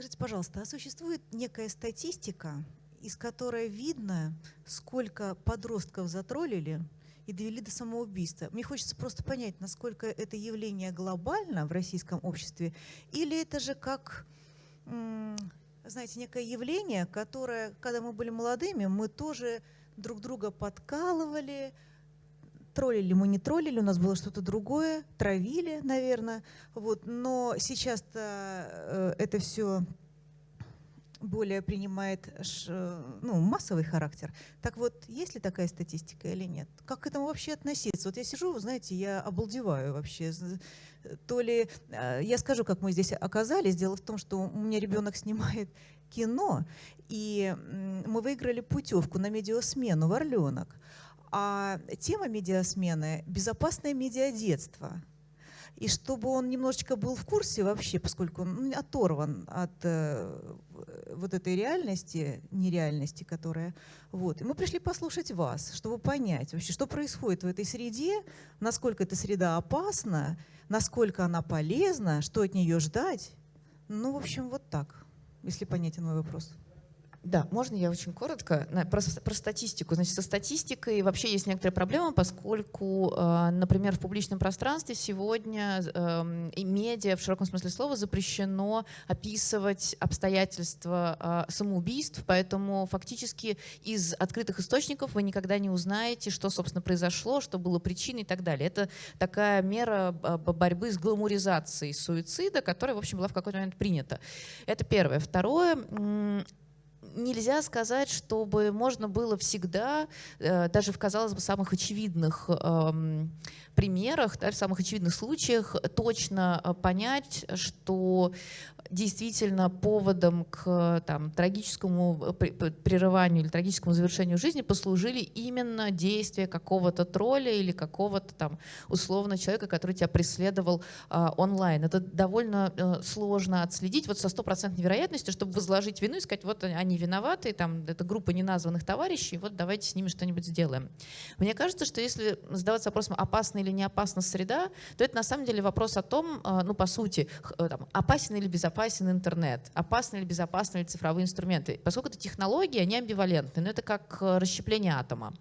Скажите, пожалуйста, а существует некая статистика, из которой видно, сколько подростков затроллили и довели до самоубийства? Мне хочется просто понять, насколько это явление глобально в российском обществе, или это же как, знаете, некое явление, которое, когда мы были молодыми, мы тоже друг друга подкалывали, троллили мы, не троллили, у нас было что-то другое, травили, наверное. Вот. Но сейчас-то э, это все более принимает ну, массовый характер. Так вот, есть ли такая статистика или нет? Как к этому вообще относиться? Вот я сижу, знаете, я обалдеваю вообще. То ли, э, я скажу, как мы здесь оказались. Дело в том, что у меня ребенок снимает кино, и мы выиграли путевку на медиасмену в Орленок. А тема медиасмены – безопасное медиадетство. И чтобы он немножечко был в курсе вообще, поскольку он ну, оторван от э, вот этой реальности, нереальности, которая... Вот. И мы пришли послушать вас, чтобы понять вообще, что происходит в этой среде, насколько эта среда опасна, насколько она полезна, что от нее ждать. Ну, в общем, вот так, если понятен мой вопрос. Да, можно я очень коротко про, про статистику. Значит, со статистикой вообще есть некоторые проблемы, поскольку, э, например, в публичном пространстве сегодня эм, и медиа в широком смысле слова запрещено описывать обстоятельства э, самоубийств, поэтому фактически из открытых источников вы никогда не узнаете, что, собственно, произошло, что было причиной и так далее. Это такая мера э, борьбы с гламуризацией суицида, которая, в общем, была в какой-то момент принята. Это первое. Второе нельзя сказать, чтобы можно было всегда, э, даже в, казалось бы, самых очевидных эм, примерах, да, в самых очевидных случаях точно э, понять, что действительно поводом к там, трагическому э, прерыванию или трагическому завершению жизни послужили именно действия какого-то тролля или какого-то там условно человека, который тебя преследовал а, онлайн. Это довольно а, сложно отследить вот со стопроцентной вероятностью, чтобы возложить вину и сказать, вот они виноваты, там это группа неназванных товарищей, вот давайте с ними что-нибудь сделаем. Мне кажется, что если задаваться вопросом, опасна или не опасна среда, то это на самом деле вопрос о том, а, ну по сути, там, опасен или безопасен безопасен интернет, опасны или безопасны ли цифровые инструменты. Поскольку это технологии, они амбивалентны, но это как э, расщепление атома.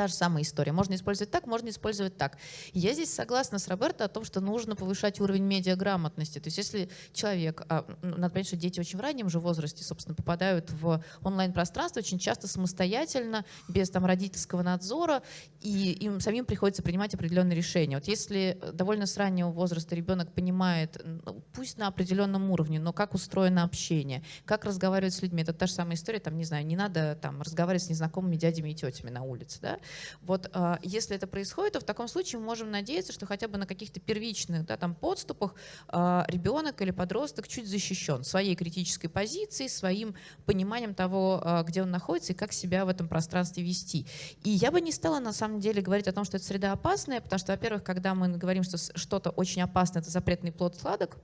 Та же самая история. Можно использовать так, можно использовать так. Я здесь согласна с Роберто о том, что нужно повышать уровень медиаграмотности. То есть если человек, а, ну, надо понять, что дети очень в раннем же возрасте, собственно, попадают в онлайн-пространство очень часто самостоятельно, без там родительского надзора, и им самим приходится принимать определенные решения. Вот если довольно с раннего возраста ребенок понимает, ну, пусть на определенном уровне, но как устроено общение, как разговаривать с людьми, это та же самая история, там, не знаю, не надо там разговаривать с незнакомыми дядями и тетями на улице, да, Вот э, если это происходит, то в таком случае мы можем надеяться, что хотя бы на каких-то первичных да, там, подступах э, ребенок или подросток чуть защищен своей критической позицией, своим пониманием того, э, где он находится и как себя в этом пространстве вести. И я бы не стала на самом деле говорить о том, что эта среда опасная, потому что, во-первых, когда мы говорим, что что-то очень опасно, это запретный плод сладок,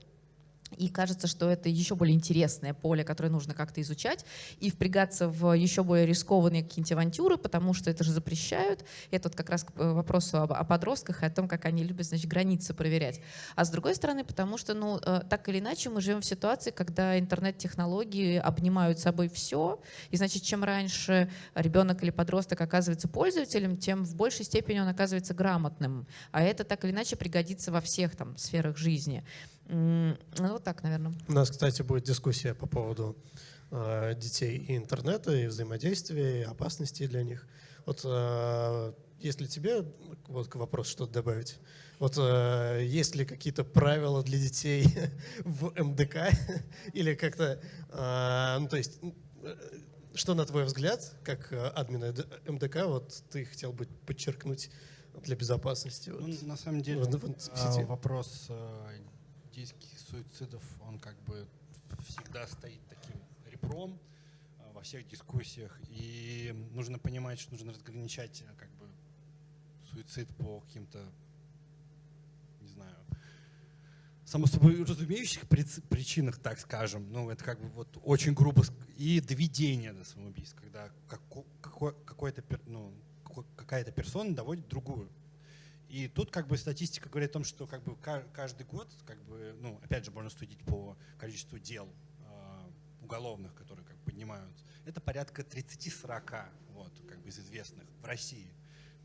и кажется, что это еще более интересное поле, которое нужно как-то изучать, и впрягаться в еще более рискованные какие-нибудь авантюры, потому что это же запрещают. Это вот как раз к э, вопросу об, о подростках и о том, как они любят значит, границы проверять. А с другой стороны, потому что, ну, э, так или иначе, мы живем в ситуации, когда интернет-технологии обнимают собой все, и, значит, чем раньше ребенок или подросток оказывается пользователем, тем в большей степени он оказывается грамотным. А это так или иначе пригодится во всех там сферах жизни. Ну, вот так, наверное. У нас, кстати, будет дискуссия по поводу э, детей и интернета, и взаимодействия, и опасностей для них. Вот э, если тебе вот вопрос что-то добавить, вот э, есть ли какие-то правила для детей в МДК или как-то, э, ну то есть, э, что на твой взгляд, как админа МДК, вот ты хотел бы подчеркнуть для безопасности? Вот, ну, на самом деле в, в, вопрос детских суицидов, он как бы всегда стоит таким ребром э, во всех дискуссиях. И нужно понимать, что нужно разграничать э, как бы суицид по каким-то, не знаю, само собой разумеющих причинах, так скажем. Ну, это как бы вот очень грубо. И доведение до самоубийства, когда какой-то, ну, какая-то персона доводит другую и тут как бы статистика говорит о том, что как бы каждый год, как бы, ну, опять же, можно судить по количеству дел э, уголовных, которые как бы поднимаются. Это порядка 30-40 вот, как бы из известных в России.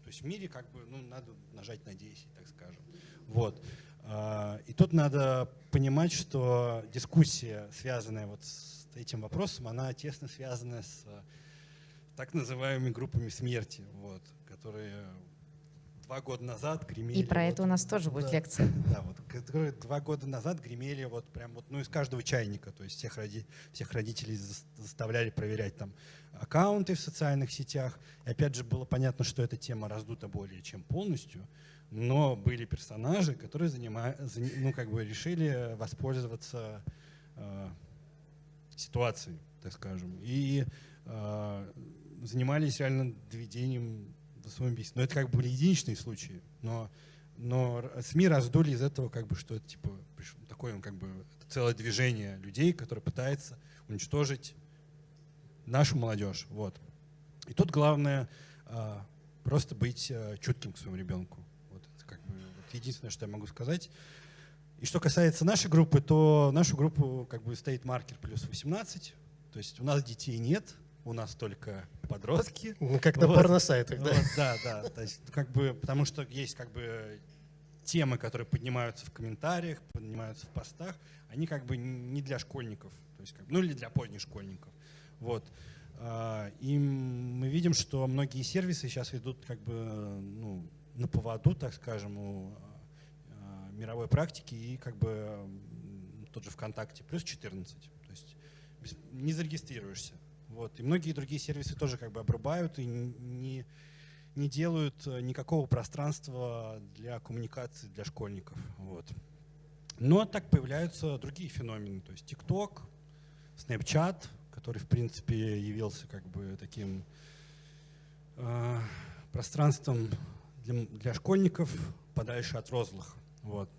То есть в мире как бы, ну, надо нажать на 10, так скажем. Вот. Э, и тут надо понимать, что дискуссия, связанная вот с этим вопросом, она тесно связана с так называемыми группами смерти, вот, которые два года назад гремели. И про вот, это у нас тоже будет лекция. Да, вот, которые два года назад гремели вот прям вот, ну, из каждого чайника, то есть всех, роди, всех родителей заставляли проверять там аккаунты в социальных сетях. И опять же было понятно, что эта тема раздута более чем полностью, но были персонажи, которые занимают, ну, как бы решили воспользоваться э, ситуацией, так скажем, и э, занимались реально доведением до самоубийства. Но это как бы единичные случаи. Но, но СМИ раздули из этого, как бы, что это типа такое как бы целое движение людей, которое пытается уничтожить нашу молодежь. Вот. И тут главное а, просто быть а, чутким к своему ребенку. Вот это как бы вот единственное, что я могу сказать. И что касается нашей группы, то нашу группу как бы стоит маркер плюс 18. То есть у нас детей нет, у нас только подростки. Ну, как на вот. порносайтах, да? Вот, да, да. То есть, как бы, потому что есть как бы темы, которые поднимаются в комментариях, поднимаются в постах, они как бы не для школьников, то есть, как, ну или для поздних школьников. Вот. А, и мы видим, что многие сервисы сейчас идут как бы ну, на поводу, так скажем, у а, мировой практики и как бы тот же ВКонтакте плюс 14. То есть не зарегистрируешься. Вот. И многие другие сервисы тоже как бы обрубают и не, не делают э, никакого пространства для коммуникации для школьников. Вот. Но так появляются другие феномены. То есть TikTok, Snapchat, который, в принципе, явился как бы таким э, пространством для, для школьников подальше от розлых. Вот.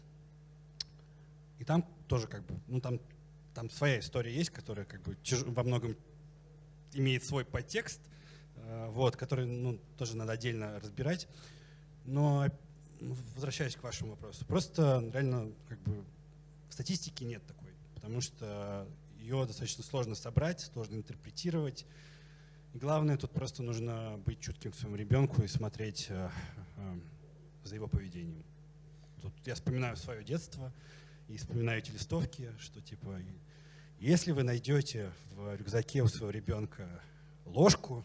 И там тоже как бы, ну там, там своя история есть, которая как бы во многом имеет свой подтекст, э, вот, который ну, тоже надо отдельно разбирать. Но возвращаясь к вашему вопросу, просто реально как бы статистики нет такой, потому что ее достаточно сложно собрать, сложно интерпретировать. И главное, тут просто нужно быть чутким к своему ребенку и смотреть э, э, за его поведением. Тут я вспоминаю свое детство и вспоминаю эти листовки, что типа если вы найдете в рюкзаке у своего ребенка ложку,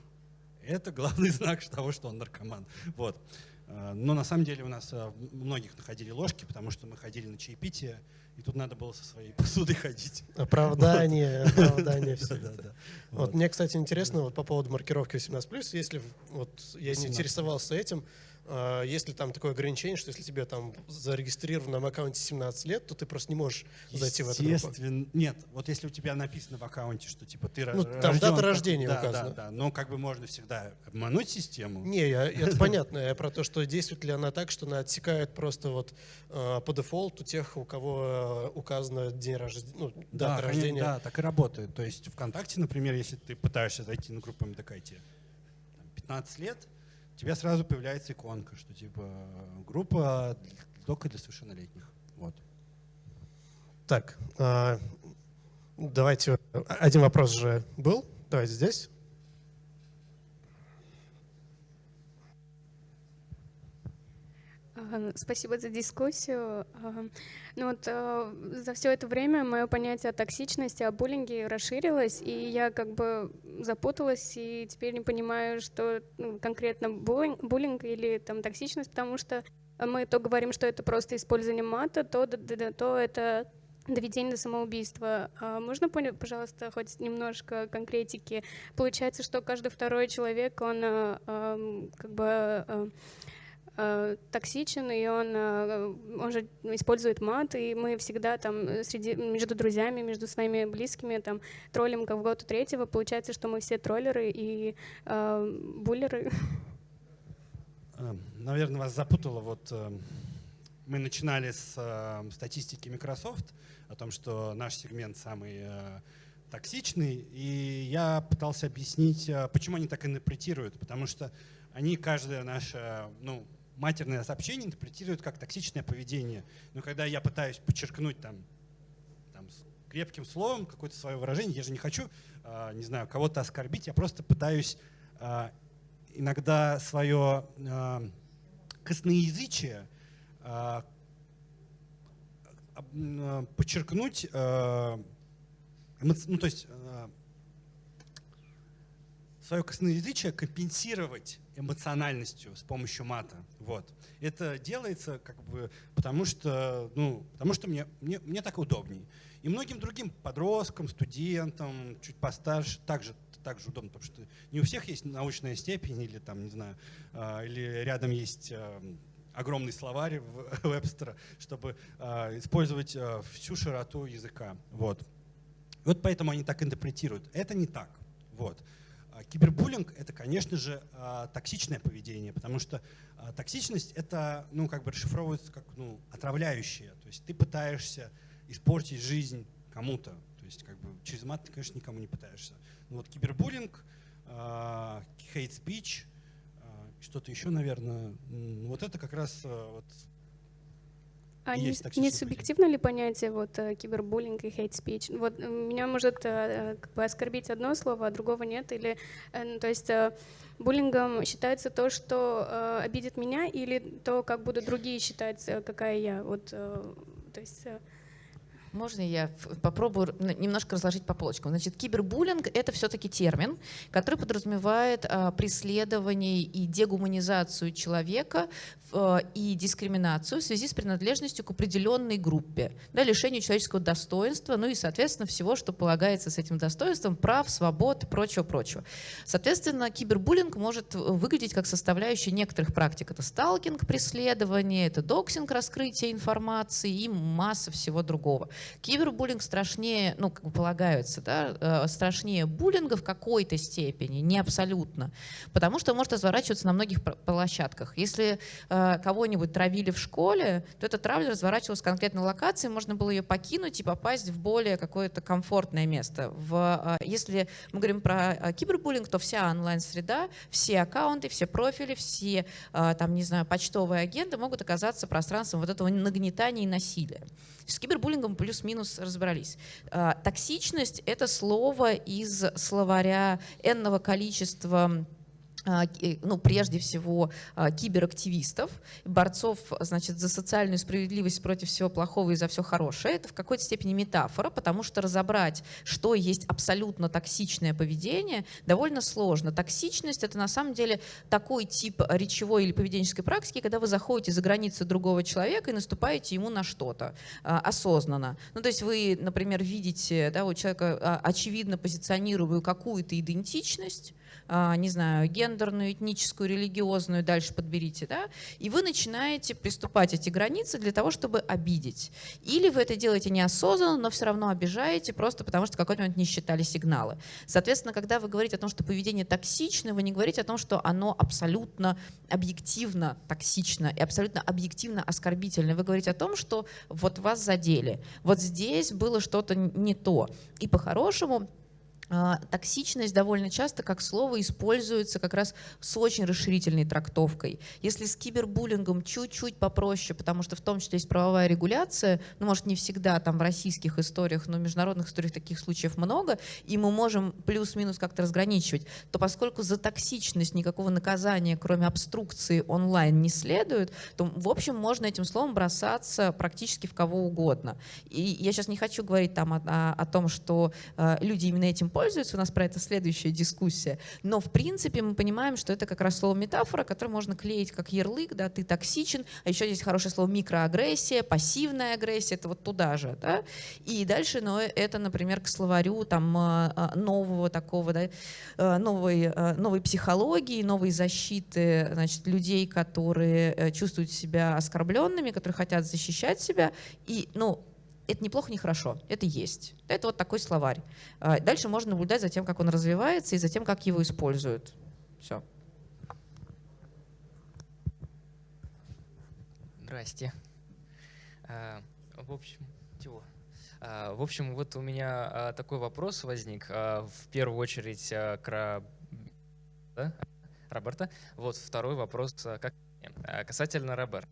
это главный знак того, что он наркоман. Вот. А, но на самом деле у нас а, многих находили ложки, потому что мы ходили на чаепитие, и тут надо было со своей посудой ходить. Оправдание, оправдание, все Да, это. да. Вот мне, кстати, интересно вот по поводу маркировки 18+, если вот я не 18+. интересовался этим, а, есть ли там такое ограничение, что если тебе там зарегистрировано на аккаунте 17 лет, то ты просто не можешь зайти в эту группу? Нет. Вот если у тебя написано в аккаунте, что типа ты Ну, там рожден дата рождения да, указана. Да, да, но как бы можно всегда обмануть систему. Не, я- это понятно. Я про то, что действует ли она так, что она отсекает просто вот э, по дефолту тех, у кого э, указано день рождения, ну, Да, дата конечно, рождения. да, так и работает. То есть ВКонтакте, например, если ты пытаешься зайти на группу МДК, и тебе там 15 лет, тебя сразу появляется иконка, что типа группа только для совершеннолетних. Вот. Так, а, давайте, э, один вопрос же был, давайте здесь. Спасибо за дискуссию. Ну вот э, за все это время мое понятие о токсичности, о буллинге расширилось, и я как бы запуталась и теперь не понимаю, что ну, конкретно буллинг, буллинг или там токсичность, потому что мы то говорим, что это просто использование мата, то, д- то это доведение до самоубийства. А можно, пожалуйста, хоть немножко конкретики? Получается, что каждый второй человек, он э, эм, как бы э, токсичен, и он, э, он же использует мат, и мы всегда там э, среди, между друзьями, между своими близкими там троллим кого-то третьего. Получается, что мы все троллеры и э, буллеры. Наверное, вас запутало. Вот э, мы начинали с э, статистики Microsoft о том, что наш сегмент самый э, токсичный, и я пытался объяснить, э, почему они так интерпретируют, потому что они каждое наше, ну, матерное сообщение интерпретируют как токсичное поведение. Но когда я пытаюсь подчеркнуть там, там крепким словом какое-то свое выражение, я же не хочу, э, не знаю, кого-то оскорбить, я просто пытаюсь э, иногда свое э, косноязычие подчеркнуть, ну то есть свое косноязычие компенсировать эмоциональностью с помощью мата. Вот. Это делается как бы потому что, ну, потому что мне, мне, мне так удобней. И многим другим подросткам, студентам, чуть постарше также, также удобно, потому что не у всех есть научная степень или там, не знаю, а, или рядом есть а, огромный словарь Вебстера, чтобы а, использовать всю широту языка. Вот. Вот поэтому они так интерпретируют. Это не так. Вот. А Кибербуллинг — это, конечно же, а, токсичное поведение, потому что а, токсичность — это, ну, как бы расшифровывается как, ну, отравляющее. То есть ты пытаешься испортить жизнь кому-то. То есть, как бы, через мат ты, конечно, никому не пытаешься. Ну, вот кибербуллинг, а, что-то еще, наверное, вот это как раз вот А не, есть не поведение. субъективно ли понятие вот э, кибербуллинг и хейт-спич? Вот э, меня может э, как бы оскорбить одно слово, а другого нет, или ну, то есть буллингом считается то, что обидит меня, или то, как будут другие считать, какая я. Вот, то есть Можно я попробую немножко разложить по полочкам? Значит, кибербуллинг — это все-таки термин, который подразумевает а, преследование и дегуманизацию человека в- и дискриминацию в связи с принадлежностью к определенной группе, да, лишению человеческого достоинства, ну и, соответственно, всего, что полагается с этим достоинством, прав, свобод прочего-прочего. Соответственно, кибербуллинг может выглядеть как составляющая некоторых практик. Это сталкинг, преследование, это доксинг, раскрытие информации и масса всего другого. Кибербуллинг страшнее, ну, как бы полагаются, да, э, страшнее буллинга в какой-то степени, не абсолютно, потому что может разворачиваться на многих площадках. Если э, кого-нибудь травили в школе, то эта травля разворачивалась в конкретной локации, можно было ее покинуть и попасть в более какое-то комфортное место. В, э, если мы говорим про э, кибербуллинг, то вся онлайн-среда, все аккаунты, все профили, все, э, там, не знаю, почтовые агенты могут оказаться пространством вот этого нагнетания и насилия. С кибербуллингом плюс-минус разобрались. А, Токсичность — это слово из словаря энного количества ну, прежде всего, а, киберактивистов, борцов значит, за социальную справедливость против всего плохого и за все хорошее. Это в какой-то степени метафора, потому что разобрать, что есть абсолютно токсичное поведение, довольно сложно. Токсичность — это на самом деле такой тип речевой или поведенческой практики, когда вы заходите за границы другого человека и наступаете ему на что-то а, осознанно. Ну, то есть вы, например, видите да, у человека очевидно позиционируемую какую-то идентичность, а, не знаю, гендерную, этническую, религиозную, дальше подберите, да, и вы начинаете приступать эти границы для того, чтобы обидеть. Или вы это делаете неосознанно, но все равно обижаете, просто потому что в какой-то момент не считали сигналы. Соответственно, когда вы говорите о том, что поведение токсичное, вы не говорите о том, что оно абсолютно объективно токсично и абсолютно объективно оскорбительно. Вы говорите о том, что вот вас задели. Вот здесь было что-то не то. И по-хорошему токсичность довольно часто как слово используется как раз с очень расширительной трактовкой. Если с кибербуллингом чуть-чуть попроще, потому что в том числе есть правовая регуляция, ну, может, не всегда там в российских историях, но в международных историях таких случаев много, и мы можем плюс-минус как-то разграничивать, то поскольку за токсичность никакого наказания, кроме обструкции онлайн, не следует, то, в общем, можно этим словом бросаться практически в кого угодно. И я сейчас не хочу говорить там о, о, о том, что э, люди именно этим пользуются, у нас про это следующая дискуссия. Но в принципе мы понимаем, что это как раз слово метафора, которое можно клеить как ярлык, да, ты токсичен, а еще есть хорошее слово микроагрессия, пассивная агрессия, это вот туда же, да. И дальше, но это, например, к словарю там а, а, нового такого, да, э, новой, новой психологии, новой защиты, значит, людей, которые э, чувствуют себя оскорбленными, которые хотят защищать себя. И, ну, это неплохо, не хорошо, это есть. Это вот такой словарь. А, дальше можно наблюдать за тем, как он развивается и за тем, как его используют. Все. Здрасте. А, в общем, чего? А, в общем, вот у меня такой вопрос возник. В первую очередь к да? Роберта. Вот второй вопрос как касательно Роберта.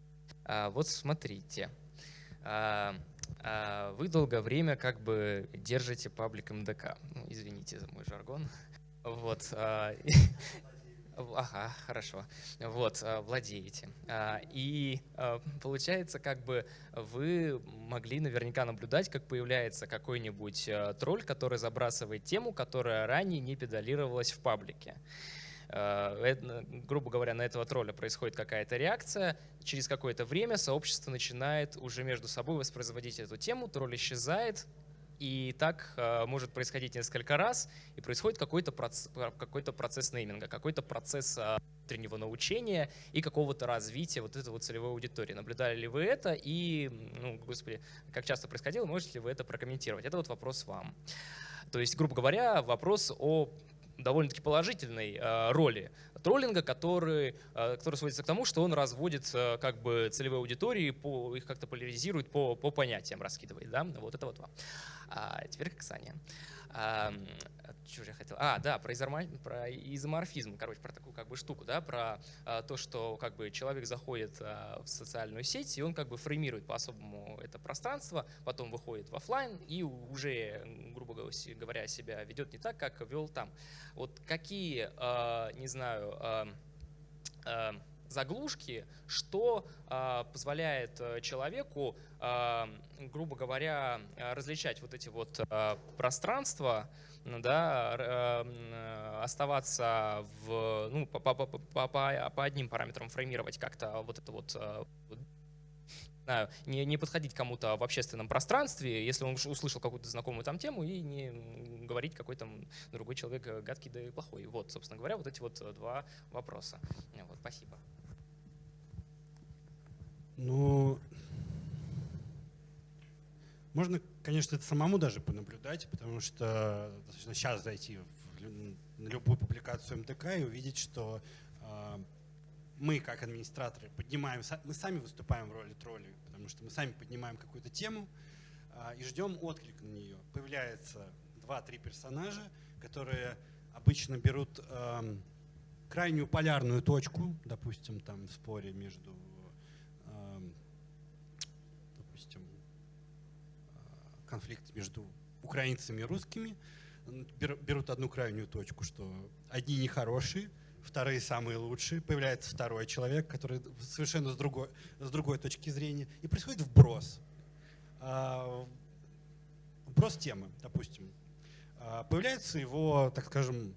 Вот смотрите. А, вы долгое время как бы держите паблик МДК. Ну, извините за мой жаргон. Вот. А, ага, хорошо. Вот, а, владеете. И получается, как бы вы могли наверняка наблюдать, как появляется какой-нибудь тролль, который забрасывает тему, которая ранее не педалировалась в паблике. Э, грубо говоря, на этого тролля происходит какая-то реакция, через какое-то время сообщество начинает уже между собой воспроизводить эту тему, тролль исчезает, и так э, может происходить несколько раз, и происходит какой-то процесс, какой процесс нейминга, какой-то процесс э, внутреннего научения и какого-то развития вот этой вот целевой аудитории. Наблюдали ли вы это и, ну, господи, как часто происходило, можете ли вы это прокомментировать? Это вот вопрос вам. То есть, грубо говоря, вопрос о довольно-таки положительной э, роли троллинга, который, э, который сводится к тому, что он разводит э, как бы целевые аудитории, по, их как-то поляризирует по, по понятиям, раскидывает. Да? Вот это вот вам. А теперь к Оксане. Что же я хотел? А, да, про, изомор... про изоморфизм, короче, про такую как бы штуку, да, про а, то, что как бы человек заходит а, в социальную сеть, и он как бы фреймирует по-особому это пространство, потом выходит в офлайн и уже, грубо говоря, себя ведет не так, как вел там. Вот какие, а, не знаю, а, а, заглушки, что э, позволяет человеку, э, грубо говоря, различать вот эти вот э, пространства, да, э, оставаться в, ну, по, по, по, по, по одним параметрам фреймировать как-то вот это вот э, знаю, не, не подходить кому-то в общественном пространстве, если он услышал какую-то знакомую там тему, и не говорить какой там другой человек э, гадкий да и плохой. Вот, собственно говоря, вот эти вот два вопроса. Вот, спасибо. Ну, можно, конечно, это самому даже понаблюдать, потому что сейчас зайти в, любую публикацию МТК и увидеть, что э, мы, как администраторы, поднимаем, мы сами выступаем в роли троллей, потому что мы сами поднимаем какую-то тему э, и ждем отклик на нее. Появляется два-три персонажа, которые обычно берут э, крайнюю полярную точку, допустим, там в споре между конфликт между украинцами и русскими, берут одну крайнюю точку, что одни нехорошие, вторые самые лучшие, появляется второй человек, который совершенно с другой, с другой точки зрения, и происходит вброс. А, вброс темы, допустим. А, появляются его, так скажем,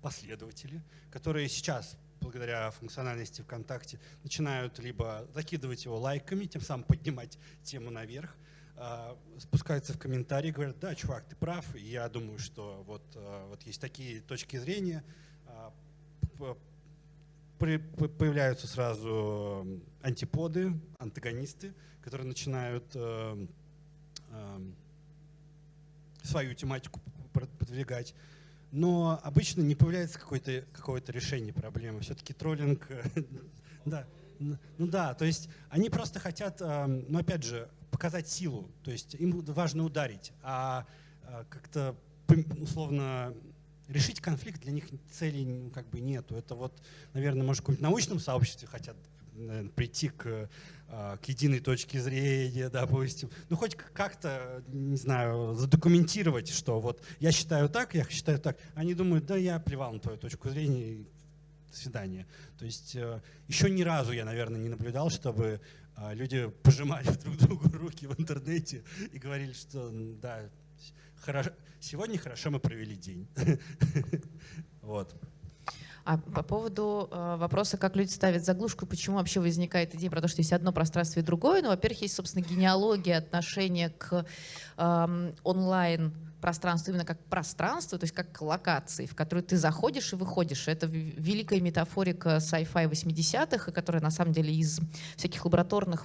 последователи, которые сейчас, благодаря функциональности ВКонтакте, начинают либо закидывать его лайками, тем самым поднимать тему наверх, а, спускаются в комментарии, говорят, да, чувак, ты прав, и я думаю, что вот, вот есть такие точки зрения, появляются сразу антиподы, антагонисты, которые начинают э, э, свою тематику продвигать. Но обычно не появляется какое-то какое решение проблемы. Все-таки троллинг, да, ну да, то есть они просто хотят, э, ну опять же, показать силу. То есть им важно ударить, а как-то условно решить конфликт для них целей как бы нету. Это вот, наверное, может, в каком-нибудь научном сообществе хотят наверное, прийти к, а, к единой точке зрения, допустим. Ну, хоть как-то, не знаю, задокументировать, что вот я считаю так, я считаю так. Они думают, да, я плевал на твою точку зрения, до свидания. То есть э, еще ни разу я, наверное, не наблюдал, чтобы а, люди пожимали друг другу руки в интернете и говорили, что да, хорошо, сегодня хорошо мы провели день. Вот. А по поводу э, вопроса, как люди ставят заглушку, почему вообще возникает идея про то, что есть одно пространство и другое, ну, во-первых, есть, собственно, генеалогия отношения к э, онлайн пространству именно как пространство, то есть как локации, в которую ты заходишь и выходишь. Это великая метафорика sci-fi 80-х, которая на самом деле из всяких лабораторных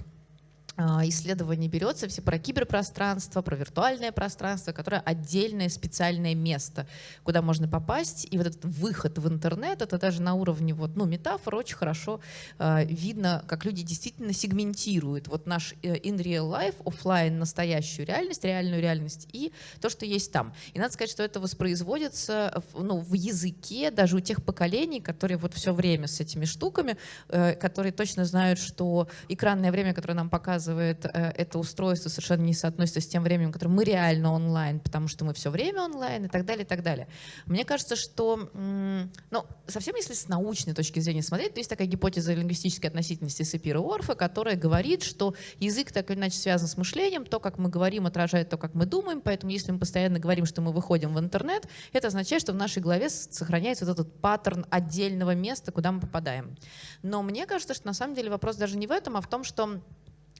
а, исследований берется все про киберпространство, про виртуальное пространство, которое отдельное специальное место, куда можно попасть. И вот этот выход в интернет, это даже на уровне вот, ну, метафор очень хорошо э, видно, как люди действительно сегментируют вот наш э, in real life, офлайн настоящую реальность, реальную реальность и то, что есть там. И надо сказать, что это воспроизводится в, ну, в языке даже у тех поколений, которые вот все время с этими штуками, э, которые точно знают, что экранное время, которое нам показывают, показывает э, это устройство, совершенно не соотносится с тем временем, которое мы реально онлайн, потому что мы все время онлайн и так далее, и так далее. Мне кажется, что, ну, совсем если с научной точки зрения смотреть, то есть такая гипотеза лингвистической относительности Сапира Орфа, которая говорит, что язык так или иначе связан с мышлением, то, как мы говорим, отражает то, как мы думаем, поэтому если мы постоянно говорим, что мы выходим в интернет, это означает, что в нашей голове сохраняется вот этот паттерн отдельного места, куда мы попадаем. Но мне кажется, что на самом деле вопрос даже не в этом, а в том, что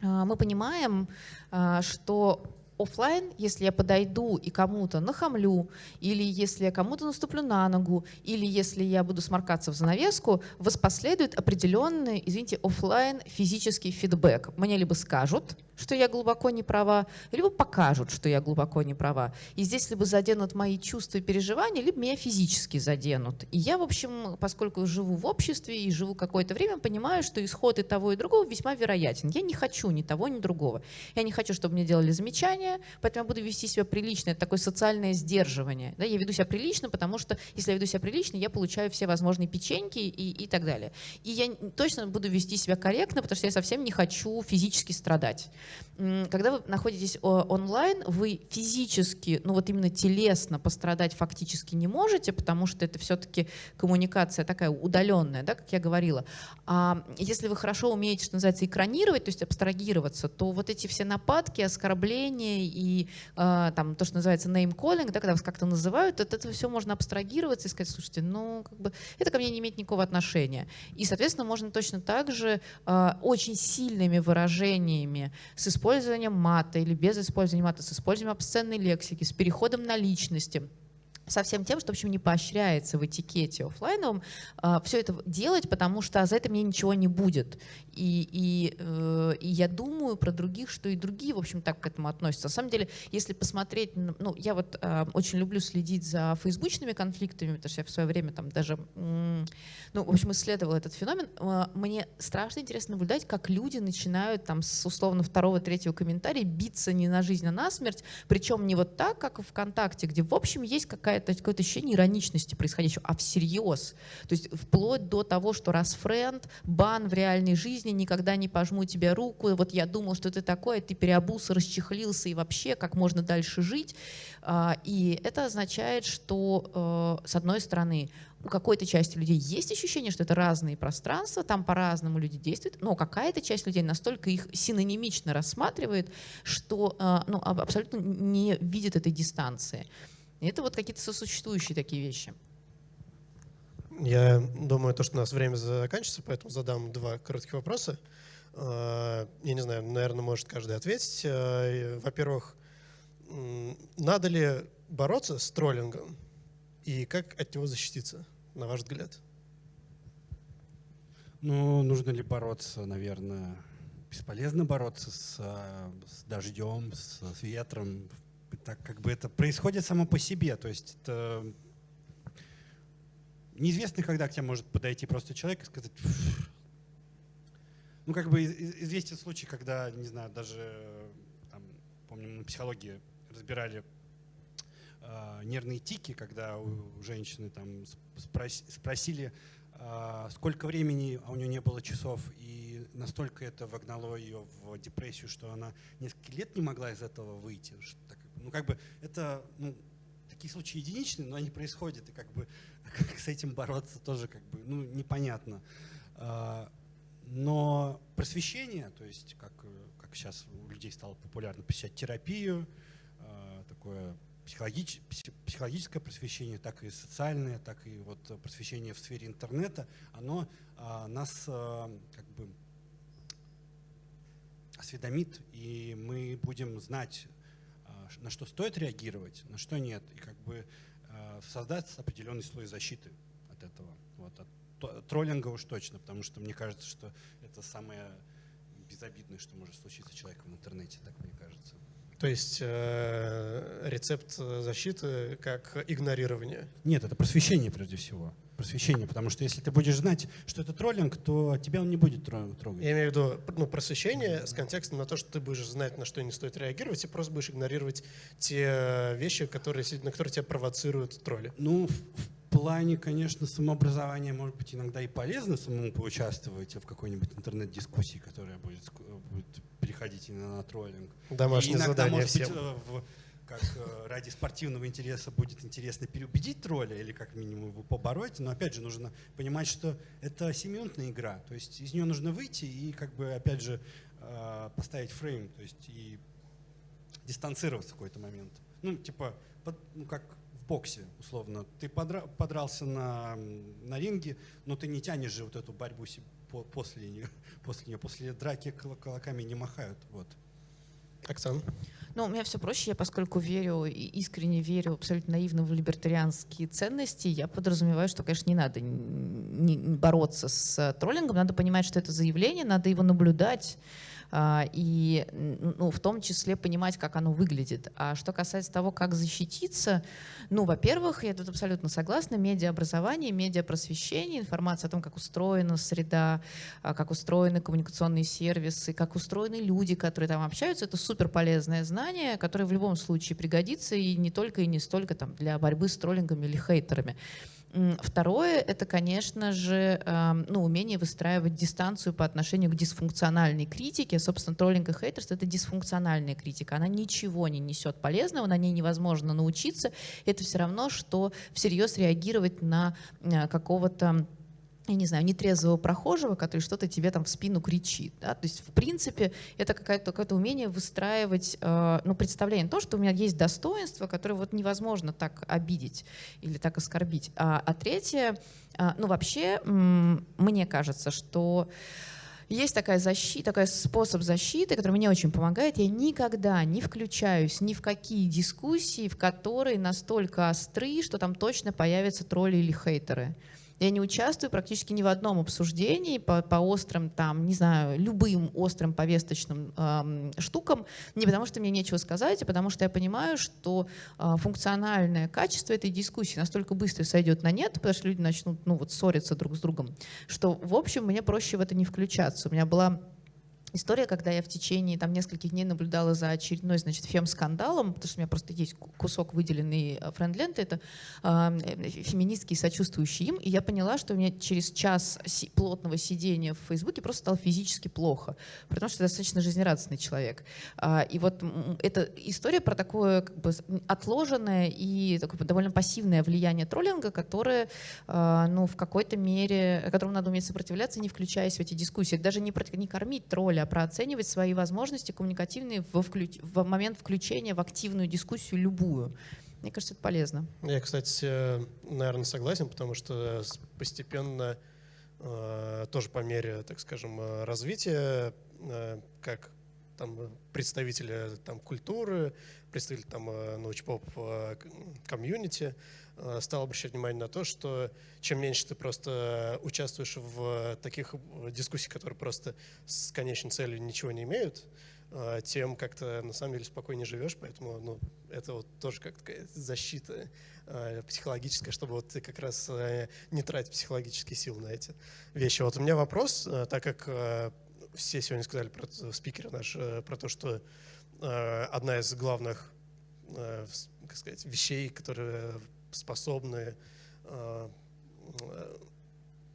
мы понимаем, а, что офлайн, если я подойду и кому-то нахамлю, или если я кому-то наступлю на ногу, или если я буду сморкаться в занавеску, воспоследует определенный, извините, офлайн физический фидбэк. Мне либо скажут, что я глубоко не права, либо покажут, что я глубоко не права. И здесь либо заденут мои чувства и переживания, либо меня физически заденут. И я, в общем, поскольку живу в обществе и живу какое-то время, понимаю, что исход и того, и другого весьма вероятен. Я не хочу ни того, ни другого. Я не хочу, чтобы мне делали замечания, поэтому я буду вести себя прилично. Это такое социальное сдерживание. Да? Я веду себя прилично, потому что если я веду себя прилично, я получаю все возможные печеньки и, и так далее. И я точно буду вести себя корректно, потому что я совсем не хочу физически страдать. Когда вы находитесь онлайн, вы физически, ну вот именно телесно пострадать фактически не можете, потому что это все-таки коммуникация такая удаленная, да, как я говорила. А если вы хорошо умеете, что называется, экранировать, то есть абстрагироваться, то вот эти все нападки, оскорбления и э, там то, что называется name-calling, да, когда вас как-то называют, от этого все можно абстрагироваться и сказать, слушайте, ну как бы это ко мне не имеет никакого отношения. И, соответственно, можно точно так же э, очень сильными выражениями с использованием мата или без использования мата, с использованием обсценной лексики, с переходом на личности – со всем тем, что, в общем, не поощряется в этикете офлайновом, а, все это делать, потому что за это мне ничего не будет. И, и, э, и я думаю про других, что и другие, в общем, так к этому относятся. На самом деле, если посмотреть, ну, я вот э, очень люблю следить за фейсбучными конфликтами, потому что я в свое время там даже, ну, в общем, исследовала этот феномен. Э, мне страшно интересно наблюдать, как люди начинают там с условно второго, третьего комментария биться не на жизнь, а на смерть, причем не вот так, как в ВКонтакте, где, в общем, есть какая какое-то какое ощущение ироничности происходящего, а всерьез. То есть вплоть до того, что раз френд, бан в реальной жизни, никогда не пожму тебе руку, вот я думал, что ты такой, а ты переобулся, расчехлился и вообще, как можно дальше жить. А, и это означает, что, э, с одной стороны, у какой-то части людей есть ощущение, что это разные пространства, там по-разному люди действуют, но какая-то часть людей настолько их синонимично рассматривает, что э, ну, абсолютно не видит этой дистанции. И это вот какие-то сосуществующие такие вещи. Я думаю, то, что у нас время заканчивается, поэтому задам два коротких вопроса. Э, я не знаю, наверное, может каждый ответить. Э, во-первых, надо ли бороться с троллингом и как от него защититься, на ваш взгляд? Ну, нужно ли бороться, наверное, бесполезно бороться с, с дождем, с, с ветром. Так как бы это происходит само по себе. То есть это неизвестно, когда к тебе может подойти просто человек и сказать, ну, как бы известен случай, когда, не знаю, даже, там, помню, на психологии разбирали э, нервные тики, когда у женщины там спрос, спросили, э, сколько времени, а у нее не было часов, и настолько это вогнало ее в депрессию, что она несколько лет не могла из этого выйти. Ну, как бы это, ну, такие случаи единичные, но они происходят, и как бы как с этим бороться тоже как бы, ну, непонятно. Э, но просвещение, то есть как, как сейчас у людей стало популярно посещать терапию, такое психологич, психологическое просвещение, так и социальное, так и вот просвещение в сфере интернета, оно а, нас а, как бы осведомит, и мы будем знать, а, на что стоит реагировать, на что нет, и как бы а, создать определенный слой защиты от этого. Вот, от троллинга уж точно, потому что мне кажется, что это самое безобидное, что может случиться человеком в интернете, так мне кажется. То есть э, рецепт защиты как игнорирование? Нет, это просвещение прежде всего. Просвещение, потому что если ты будешь знать, что это троллинг, то тебя он не будет трогать. Я имею в виду ну, просвещение с контекстом на то, что ты будешь знать, на что не стоит реагировать, и просто будешь игнорировать те вещи, которые, на которые тебя провоцируют тролли. Ну, в плане, конечно, самообразования может быть иногда и полезно самому поучаствовать в какой-нибудь интернет-дискуссии, которая будет, будет переходить именно на троллинг. Домашнее и иногда, может всем. быть, э, в, как э, ради спортивного интереса будет интересно переубедить тролля или как минимум его побороть, но опять же нужно понимать, что это семиминутная игра, то есть из нее нужно выйти и как бы опять же э, поставить фрейм, то есть и дистанцироваться в какой-то момент. Ну, типа, под, ну, как в боксе, условно. Ты подра подрался на, на ринге, но ты не тянешь же вот эту борьбу после нее, после нее, после драки кулаками не махают. Вот. Оксана? Ну, у меня все проще, я поскольку верю и искренне верю абсолютно наивно в либертарианские ценности, я подразумеваю, что, конечно, не надо не бороться с троллингом, надо понимать, что это заявление, надо его наблюдать, и ну, в том числе понимать, как оно выглядит. А что касается того, как защититься, ну, во-первых, я тут абсолютно согласна, медиаобразование, медиапросвещение, информация о том, как устроена среда, а, как устроены коммуникационные сервисы, как устроены люди, которые там общаются, это супер полезное знание, которое в любом случае пригодится и не только и не столько там, для борьбы с троллингами или хейтерами. Второе — это, конечно же, ну, умение выстраивать дистанцию по отношению к дисфункциональной критике. Собственно, троллинг и хейтерство — это дисфункциональная критика. Она ничего не несет полезного, на ней невозможно научиться. Это все равно, что всерьез реагировать на э, какого-то я не знаю, нетрезвого прохожего, который что-то тебе там в спину кричит. Да? То есть, в принципе, это какое-то какое умение выстраивать, э, ну, представление то, что у меня есть достоинство, которое вот невозможно так обидеть или так оскорбить. А, а третье, э, ну, вообще, мне кажется, что есть такая защита, такой способ защиты, который мне очень помогает. Я никогда не включаюсь ни в какие дискуссии, в которые настолько остры, что там точно появятся тролли или хейтеры. Я не участвую практически ни в одном обсуждении по, по острым, там, не знаю, любым острым повесточным э, штукам, не потому что мне нечего сказать, а потому что я понимаю, что э, функциональное качество этой дискуссии настолько быстро сойдет на нет, потому что люди начнут ну, вот, ссориться друг с другом, что, в общем, мне проще в это не включаться. У меня была история, когда я в течение там, нескольких дней наблюдала за очередной значит, фем-скандалом, потому что у меня просто есть кусок выделенный э, френд-ленты, это э, феминистки, сочувствующие им, и я поняла, что меня через час плотного сидения в Фейсбуке просто стало физически плохо, потому что я достаточно жизнерадостный человек. А, и вот эта история про такое как бы, отложенное и такое довольно пассивное влияние троллинга, которое а, ну, в какой-то мере, которому надо уметь сопротивляться, не включаясь в эти дискуссии. Даже не, не кормить тролля, а прооценивать свои возможности коммуникативные во вклю... в момент включения в активную дискуссию любую. Мне кажется, это полезно. Я, кстати, наверное, согласен, потому что постепенно, э, тоже по мере, так скажем, э, развития, э, как там представители там, культуры, представители там научпоп комьюнити, стал обращать внимание на то, что чем меньше ты просто участвуешь в таких дискуссиях, которые просто с конечной целью ничего не имеют, а, тем как-то на самом деле спокойнее живешь, поэтому ну, это вот тоже как такая защита э, психологическая, чтобы вот ты как раз э, не тратить психологические силы на эти вещи. Вот у меня вопрос, э, так как э, все сегодня сказали про спикеры наш, э, про то, что э, одна из главных э, как сказать, вещей, которые способны э,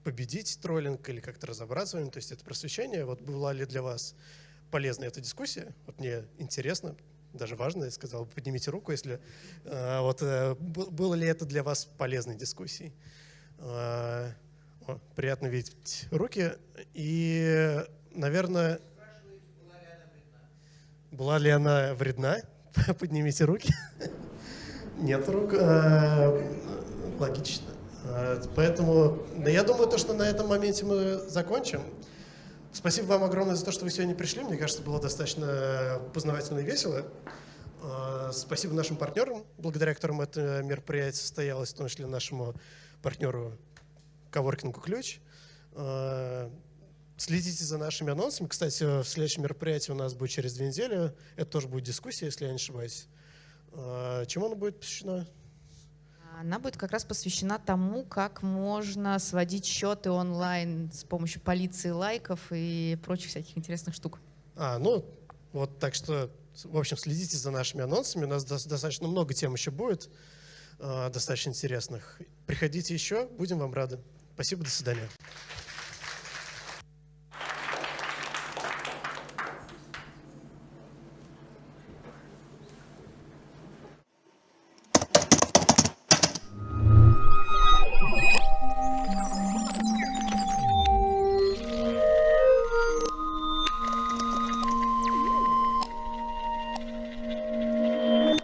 победить троллинг или как-то разобраться в нем, то есть это просвещение. Вот была ли для вас полезна эта дискуссия. Вот мне интересно, даже важно, я сказал, поднимите руку, если э, вот э, было ли это для вас полезной дискуссией. Приятно видеть руки. И, наверное, была ли она вредна? Поднимите руки. Нет рук. Логично. Поэтому, да я думаю, то, что на этом моменте мы закончим. Спасибо вам огромное за то, что вы сегодня пришли. Мне кажется, было достаточно познавательно и весело. Спасибо нашим партнерам, благодаря которым это мероприятие состоялось, в том числе нашему партнеру Коворкингу Ключ. Следите за нашими анонсами. Кстати, в следующем мероприятии у нас будет через две недели. Это тоже будет дискуссия, если я не ошибаюсь. А, чему она будет посвящена? Она будет как раз посвящена тому, как можно сводить счеты онлайн с помощью полиции лайков и прочих всяких интересных штук. А, ну, вот так что, в общем, следите за нашими анонсами. У нас достаточно много тем еще будет, а, достаточно интересных. Приходите еще, будем вам рады. Спасибо, до свидания.